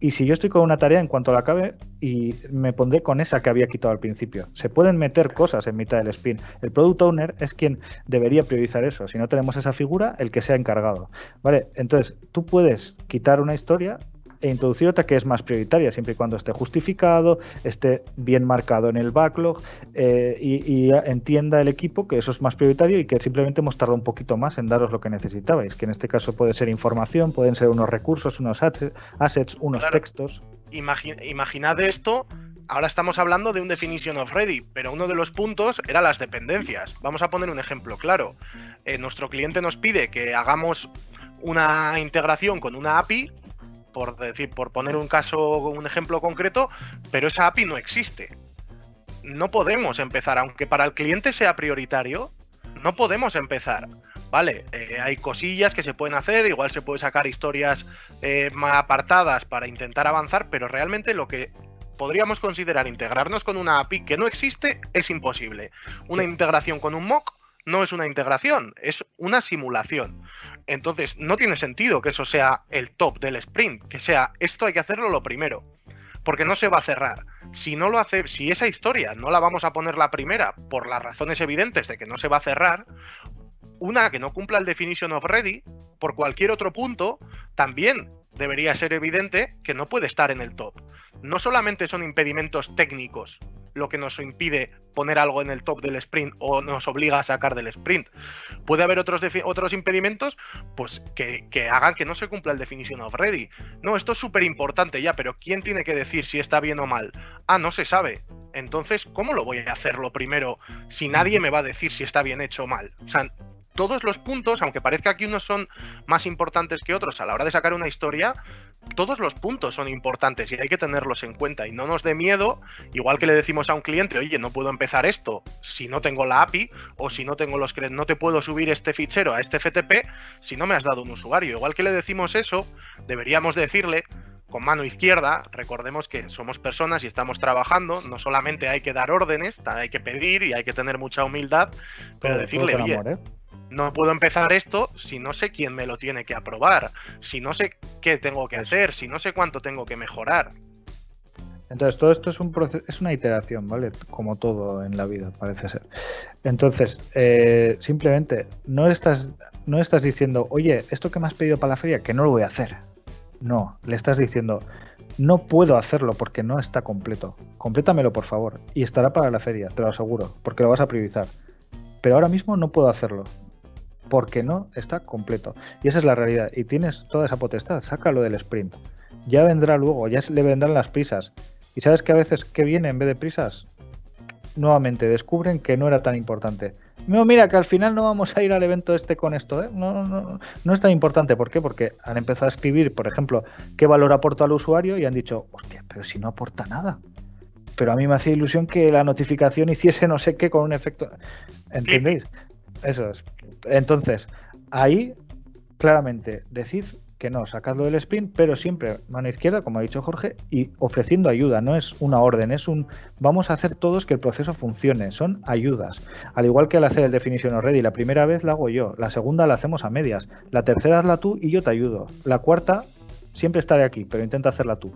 Y si yo estoy con una tarea, en cuanto la acabe, y me pondré con esa que había quitado al principio. Se pueden meter cosas en mitad del sprint. El product owner es quien debería priorizar eso. Si no tenemos esa figura, el que sea encargado. Vale, entonces tú puedes quitar una historia e introducir otra que es más prioritaria, siempre y cuando esté justificado, esté bien marcado en el backlog eh, y, y entienda el equipo que eso es más prioritario y que simplemente hemos tardado un poquito más en daros lo que necesitabais, que en este caso puede ser información, pueden ser unos recursos, unos assets, unos Claro. textos. Imagi- imaginad esto. Ahora estamos hablando de un definition of ready, pero uno de los puntos era las dependencias. Vamos a poner un ejemplo claro. Eh, nuestro cliente nos pide que hagamos una integración con una API, por decir, por poner un caso, un ejemplo concreto, pero esa API no existe. No podemos empezar, aunque para el cliente sea prioritario, no podemos empezar. Vale, eh, hay cosillas que se pueden hacer, igual se puede sacar historias eh, más apartadas para intentar avanzar, pero realmente lo que podríamos considerar integrarnos con una API que no existe es imposible. Una integración con un mock no es una integración, es una simulación. Entonces, no tiene sentido que eso sea el top del sprint, que sea esto hay que hacerlo lo primero, porque no se va a cerrar. Si no lo hace, si esa historia no la vamos a poner la primera por las razones evidentes de que no se va a cerrar, una que no cumpla el definition of ready por cualquier otro punto, también debería ser evidente que no puede estar en el top. No solamente son impedimentos técnicos lo que nos impide poner algo en el top del sprint o nos obliga a sacar del sprint. Puede haber otros, otros impedimentos pues que, que hagan que no se cumpla el definition of ready. No, esto es súper importante ya, pero ¿quién tiene que decir si está bien o mal? Ah, no se sabe. Entonces, ¿cómo lo voy a hacerlo primero si nadie me va a decir si está bien hecho o mal? O sea, todos los puntos, aunque parezca que unos son más importantes que otros a la hora de sacar una historia, todos los puntos son importantes y hay que tenerlos en cuenta y no nos dé miedo, igual que le decimos a un cliente, oye, no puedo empezar esto si no tengo la API o si no tengo los no te puedo subir este fichero a este FTP si no me has dado un usuario. Igual que le decimos eso, deberíamos decirle con mano izquierda, recordemos que somos personas y estamos trabajando, no solamente hay que dar órdenes, hay que pedir y hay que tener mucha humildad, pero decirle, oye, amor, ¿eh? No puedo empezar esto si no sé quién me lo tiene que aprobar, si no sé qué tengo que hacer, si no sé cuánto tengo que mejorar. Entonces, todo esto es un proceso, es una iteración, ¿vale? Como todo en la vida, parece ser. Entonces, eh, simplemente no estás, no estás diciendo, oye, esto que me has pedido para la feria, que no lo voy a hacer. No, le estás diciendo, no puedo hacerlo porque no está completo. Complétamelo, por favor. Y estará para la feria, te lo aseguro, porque lo vas a priorizar. Pero ahora mismo no puedo hacerlo. Porque no está completo. Y esa es la realidad. Y tienes toda esa potestad. Sácalo del sprint. Ya vendrá luego, ya le vendrán las prisas. Y sabes que a veces que viene en vez de prisas, nuevamente descubren que no era tan importante. No, mira, que al final no vamos a ir al evento este con esto, ¿eh? No, no, no, no es tan importante. ¿Por qué? Porque han empezado a escribir, por ejemplo, qué valor aporta al usuario y han dicho, hostia, pero si no aporta nada. Pero a mí me hacía ilusión que la notificación hiciese no sé qué con un efecto. ¿Entendéis? Eso es. Entonces, ahí claramente decid que no, sacadlo del sprint, pero siempre mano izquierda, como ha dicho Jorge, y ofreciendo ayuda. No es una orden, es un vamos a hacer todos que el proceso funcione. Son ayudas. Al igual que al hacer el definition already, la primera vez la hago yo, la segunda la hacemos a medias, la tercera hazla tú y yo te ayudo. La cuarta siempre estaré aquí, pero intenta hacerla tú.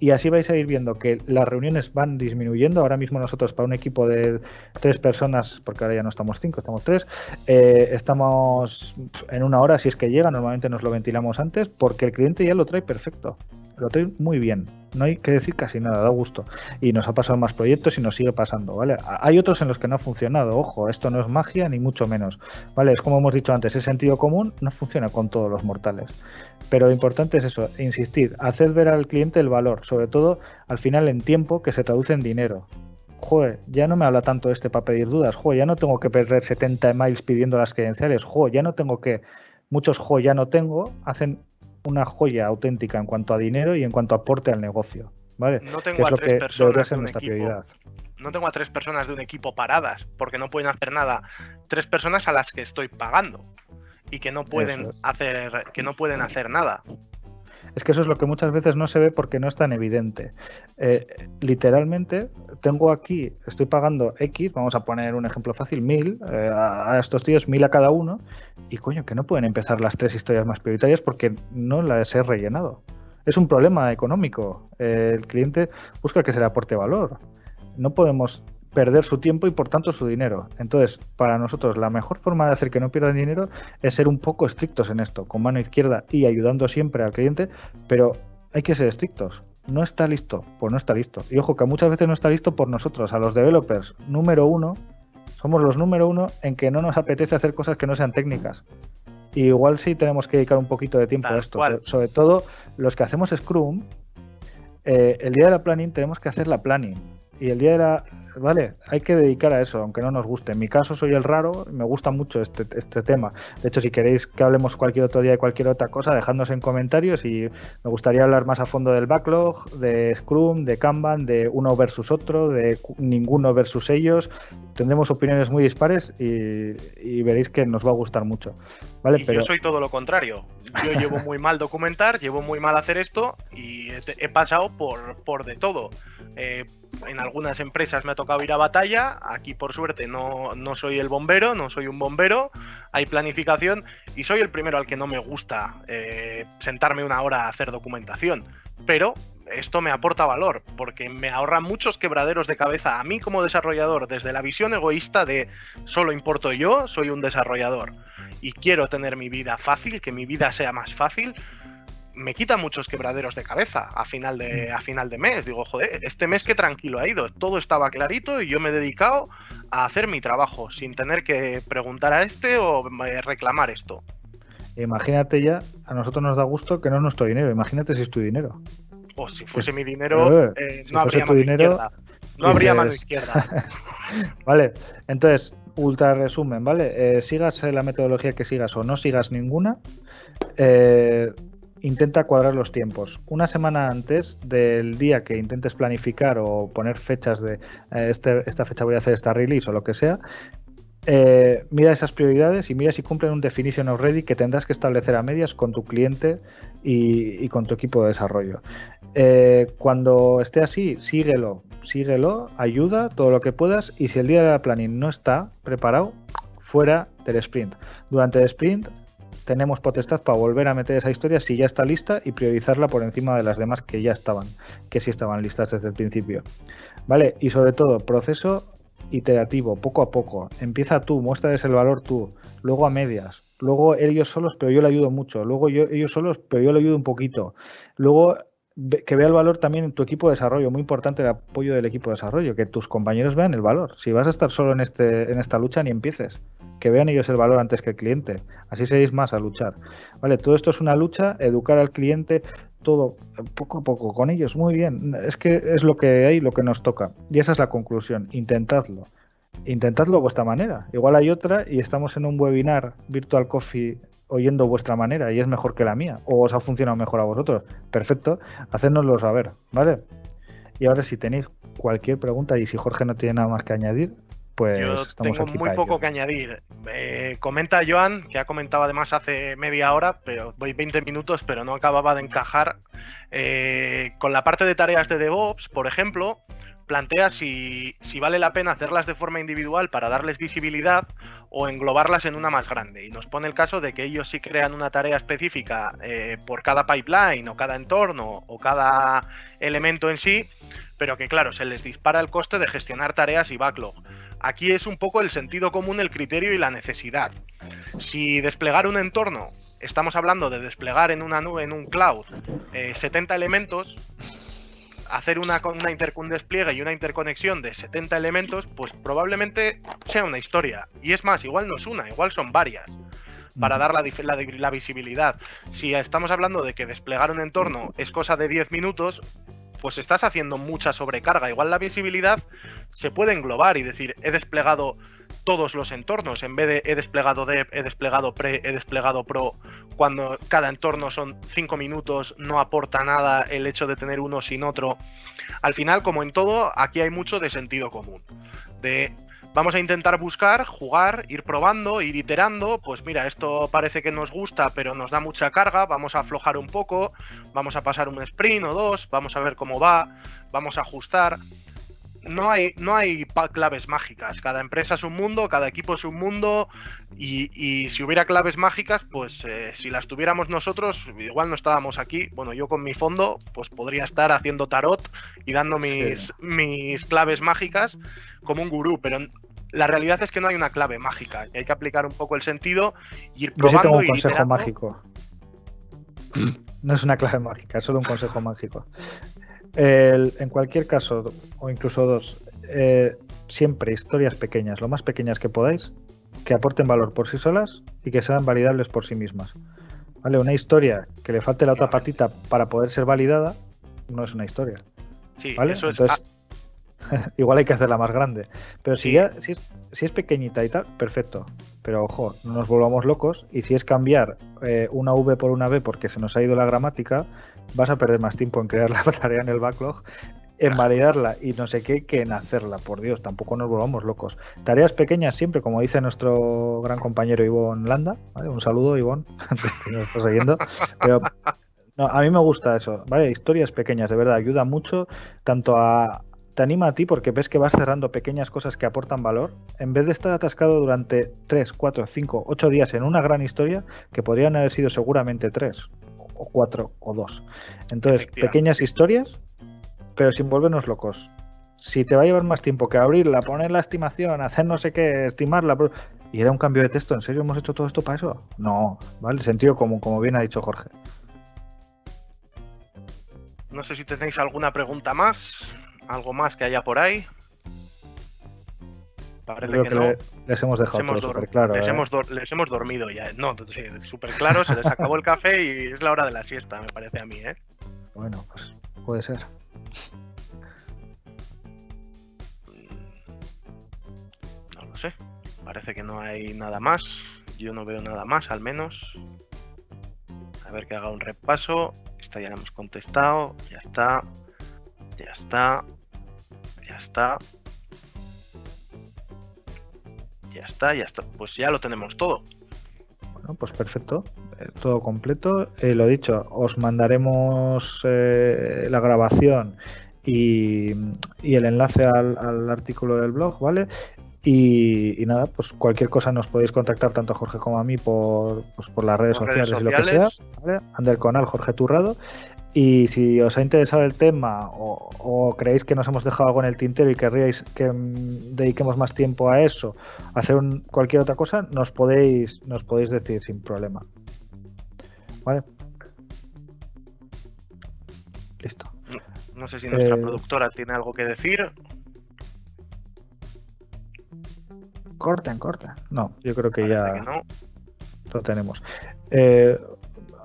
Y así vais a ir viendo que las reuniones van disminuyendo. Ahora mismo nosotros para un equipo de tres personas, porque ahora ya no estamos cinco, estamos tres, eh, estamos en una hora si es que llega, normalmente nos lo ventilamos antes, porque el cliente ya lo trae perfecto, lo trae muy bien. No hay que decir casi nada, da gusto. Y nos ha pasado más proyectos y nos sigue pasando, ¿vale? Hay otros en los que no ha funcionado, ojo, esto no es magia ni mucho menos, ¿vale? Es como hemos dicho antes, el sentido común no funciona con todos los mortales. Pero lo importante es eso, insistir, hacer ver al cliente el valor, sobre todo al final en tiempo que se traduce en dinero. Joder, ya no me habla tanto este para pedir dudas, joder, ya no tengo que perder 70 emails pidiendo las credenciales, joder, ya no tengo que, muchos joder ya no tengo, hacen una joya auténtica en cuanto a dinero y en cuanto a aporte al negocio. ¿vale? No tengo a tres personas de un equipo. No tengo a tres personas de un equipo paradas porque no pueden hacer nada. Tres personas a las que estoy pagando y que no pueden hacer que no pueden hacer nada. Es que eso es lo que muchas veces no se ve porque no es tan evidente. Eh, literalmente, tengo aquí, estoy pagando X, vamos a poner un ejemplo fácil, mil, eh, a estos tíos mil a cada uno, y coño, que no pueden empezar las tres historias más prioritarias porque no las he rellenado. Es un problema económico. Eh, el cliente busca que se le aporte valor. No podemos perder su tiempo y por tanto su dinero. Entonces, para nosotros la mejor forma de hacer que no pierdan dinero es ser un poco estrictos en esto, con mano izquierda y ayudando siempre al cliente, pero hay que ser estrictos. No está listo, pues no está listo. Y ojo que muchas veces no está listo por nosotros, a los developers. Número uno, somos los número uno en que no nos apetece hacer cosas que no sean técnicas. Y igual sí tenemos que dedicar un poquito de tiempo a esto. Sobre, todo los que hacemos Scrum, eh, el día de la planning tenemos que hacer la planning. Y el día de la ¿vale? Hay que dedicar a eso, aunque no nos guste. En mi caso soy el raro, me gusta mucho este, este tema. De hecho, si queréis que hablemos cualquier otro día de cualquier otra cosa, dejadnos en comentarios y me gustaría hablar más a fondo del backlog, de Scrum, de Kanban, de uno versus otro, de ninguno versus ellos. Tendremos opiniones muy dispares y, veréis que nos va a gustar mucho. ¿vale? Pero... Yo soy todo lo contrario. Yo llevo muy mal documentar, <laughs> llevo muy mal hacer esto y he, pasado por, por de todo. Eh, en algunas empresas me ha tocado ir a batalla, aquí por suerte no, no, soy el bombero, no soy un bombero, hay planificación y soy el primero al que no me gusta eh, sentarme una hora a hacer documentación, pero esto me aporta valor porque me ahorra muchos quebraderos de cabeza a mí como desarrollador desde la visión egoísta de solo importo yo, soy un desarrollador y quiero tener mi vida fácil, que mi vida sea más fácil, me quita muchos quebraderos de cabeza a final de, mm. a final de mes. Digo, joder, este mes que tranquilo ha ido. Todo estaba clarito y yo me he dedicado a hacer mi trabajo sin tener que preguntar a este o reclamar esto. Imagínate ya, a nosotros nos da gusto que no es nuestro dinero. Imagínate si es tu dinero. O si fuese mi dinero, eh, no habría mano izquierda. No habría mano izquierda. <laughs> vale, entonces, ultra resumen, ¿vale? Eh, sigas la metodología que sigas o no sigas ninguna. Eh, intenta cuadrar los tiempos. Una semana antes del día que intentes planificar o poner fechas de eh, este, esta fecha voy a hacer esta release o lo que sea, eh, mira esas prioridades y mira si cumplen un definition of ready que tendrás que establecer a medias con tu cliente y, con tu equipo de desarrollo. Eh, cuando esté así, síguelo, síguelo, ayuda todo lo que puedas y si el día de la planning no está preparado, fuera del sprint. Durante el sprint tenemos potestad para volver a meter esa historia si ya está lista y priorizarla por encima de las demás que ya estaban, que sí estaban listas desde el principio. ¿Vale? Y sobre todo, proceso iterativo, poco a poco. Empieza tú, muéstrales el valor tú, luego a medias, luego ellos solos, pero yo le ayudo mucho, luego yo, ellos solos, pero yo le ayudo un poquito. Luego que vea el valor también en tu equipo de desarrollo, muy importante el apoyo del equipo de desarrollo, que tus compañeros vean el valor. Si vas a estar solo en, este, en esta lucha, ni empieces que vean ellos el valor antes que el cliente. Así seréis más a luchar. Vale, todo esto es una lucha, educar al cliente, todo poco a poco con ellos. Muy bien, es que es lo que hay, lo que nos toca. Y esa es la conclusión. Intentadlo. Intentadlo a vuestra manera. Igual hay otra y estamos en un webinar Virtual Coffee oyendo vuestra manera y es mejor que la mía. O os ha funcionado mejor a vosotros. Perfecto, hacérnoslo saber, ¿vale? Y ahora si tenéis cualquier pregunta y si Jorge no tiene nada más que añadir, pues Yo tengo muy poco que añadir. Eh, comenta Joan, que ha comentado además hace media hora, pero voy 20 minutos, pero no acababa de encajar Eh, con la parte de tareas de DevOps, por ejemplo, plantea si, vale la pena hacerlas de forma individual para darles visibilidad o englobarlas en una más grande. Y nos pone el caso de que ellos sí crean una tarea específica eh, por cada pipeline o cada entorno o cada elemento en sí, pero que claro, se les dispara el coste de gestionar tareas y backlog. Aquí es un poco el sentido común, el criterio y la necesidad. Si desplegar un entorno, estamos hablando de desplegar en una nube, en un cloud, 70 eh, elementos, hacer una, una un despliegue y una interconexión de 70 elementos, pues probablemente sea una historia. Y es más, igual no es una, igual son varias para dar la, la, visibilidad. Si estamos hablando de que desplegar un entorno es cosa de 10 minutos, pues estás haciendo mucha sobrecarga. Igual la visibilidad se puede englobar y decir, he desplegado todos los entornos, en vez de he desplegado dev, he desplegado pre, he desplegado pro, cuando cada entorno son 5 minutos, no aporta nada el hecho de tener uno sin otro. Al final, como en todo, aquí hay mucho de sentido común. De Vamos a intentar buscar, jugar, ir probando, ir iterando. Pues mira, esto parece que nos gusta, pero nos da mucha carga. Vamos a aflojar un poco, vamos a pasar un sprint o dos, vamos a ver cómo va, vamos a ajustar. No hay, no hay claves mágicas. Cada empresa es un mundo, cada equipo es un mundo. Y, si hubiera claves mágicas, pues eh, si las tuviéramos nosotros, igual no estábamos aquí. Bueno, yo con mi fondo, pues podría estar haciendo tarot y dando mis, mis claves mágicas como un gurú, pero la realidad es que no hay una clave mágica. Hay que aplicar un poco el sentido y ir probando. Yo tengo un consejo mágico. <clears throat> No es una clave mágica, es solo un consejo mágico. En cualquier caso, o incluso dos, eh, siempre historias pequeñas, lo más pequeñas que podáis, que aporten valor por sí solas y que sean validables por sí mismas. ¿Vale? Una historia que le falte la otra patita para poder ser validada no es una historia. Sí, eso es. Entonces, <laughs> Igual hay que hacerla más grande. Pero si, ya, si, es, pequeñita y tal, perfecto. Pero ojo, no nos volvamos locos. Y si es cambiar eh, una V por una B porque se nos ha ido la gramática, vas a perder más tiempo en crear la <laughs> tarea en el backlog, en validarla y no sé qué, que en hacerla. Por Dios, tampoco nos volvamos locos. Tareas pequeñas siempre, como dice nuestro gran compañero Ivonne Landa. Un saludo, Ivonne, <laughs> si nos estás oyendo. Pero a mí me gusta eso, ¿vale? Historias pequeñas, de verdad, ayuda mucho tanto a, te anima a ti porque ves que vas cerrando pequeñas cosas que aportan valor, en vez de estar atascado durante 3, 4, 5, 8 días en una gran historia que podrían haber sido seguramente 3 o 4 o 2. Entonces, pequeñas historias, pero sin volvernos locos. Si te va a llevar más tiempo que abrirla, poner la estimación, hacer no sé qué, estimarla, y era un cambio de texto, ¿en serio hemos hecho todo esto para eso? No, ¿vale? Sentido común, como bien ha dicho Jorge. No sé si tenéis alguna pregunta más. ¿Algo más que haya por ahí? Parece que, no. les hemos dejado súper claro. Les, ¿eh? hemos les, hemos dormido ya. No, sí, súper claro, se les acabó el café y es la hora de la siesta, me parece a mí, ¿eh? Bueno, pues puede ser. No lo sé. Parece que no hay nada más. Yo no veo nada más, al menos. A ver que haga un repaso. Esta ya la hemos contestado. Ya está. Ya está. Ya está. Ya está, ya está. Pues ya lo tenemos todo. Bueno, pues perfecto. Eh, todo completo. Eh, lo dicho, os mandaremos eh, la grabación y, el enlace al, artículo del blog, ¿vale? Y, nada, pues cualquier cosa nos podéis contactar tanto a Jorge como a mí por, pues por las redes, sociales, y lo que sea. ¿vale? Ander Conal, Jorge Turrado. Y si os ha interesado el tema o, creéis que nos hemos dejado algo en el tintero y querríais que mm, dediquemos más tiempo a eso, a hacer cualquier otra cosa, nos podéis, nos podéis decir sin problema. ¿Vale? Listo. No, sé si nuestra eh, productora tiene algo que decir. Corten, corta. No, yo creo que ya lo tenemos. Eh,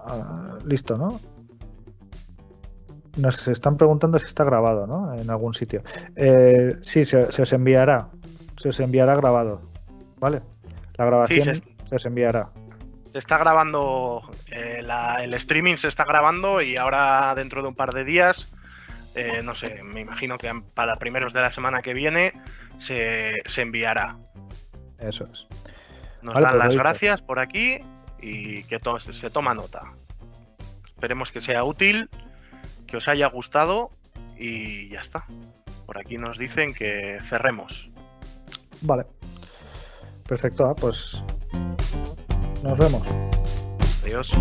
ah, listo, ¿no? Nos están preguntando si está grabado, ¿no? En algún sitio. Eh, sí, se, os enviará. Se os enviará grabado. ¿Vale? La grabación se, os enviará. Se está grabando, eh, el streaming se está grabando y ahora dentro de un par de días, eh, no sé, me imagino que para primeros de la semana que viene se, enviará. Eso es. Nos dan pues las gracias por aquí y que se toma nota. Esperemos que sea útil que os haya gustado y ya está. Por aquí nos dicen que cerremos. Vale. Perfecto, ah, pues nos vemos. Adiós.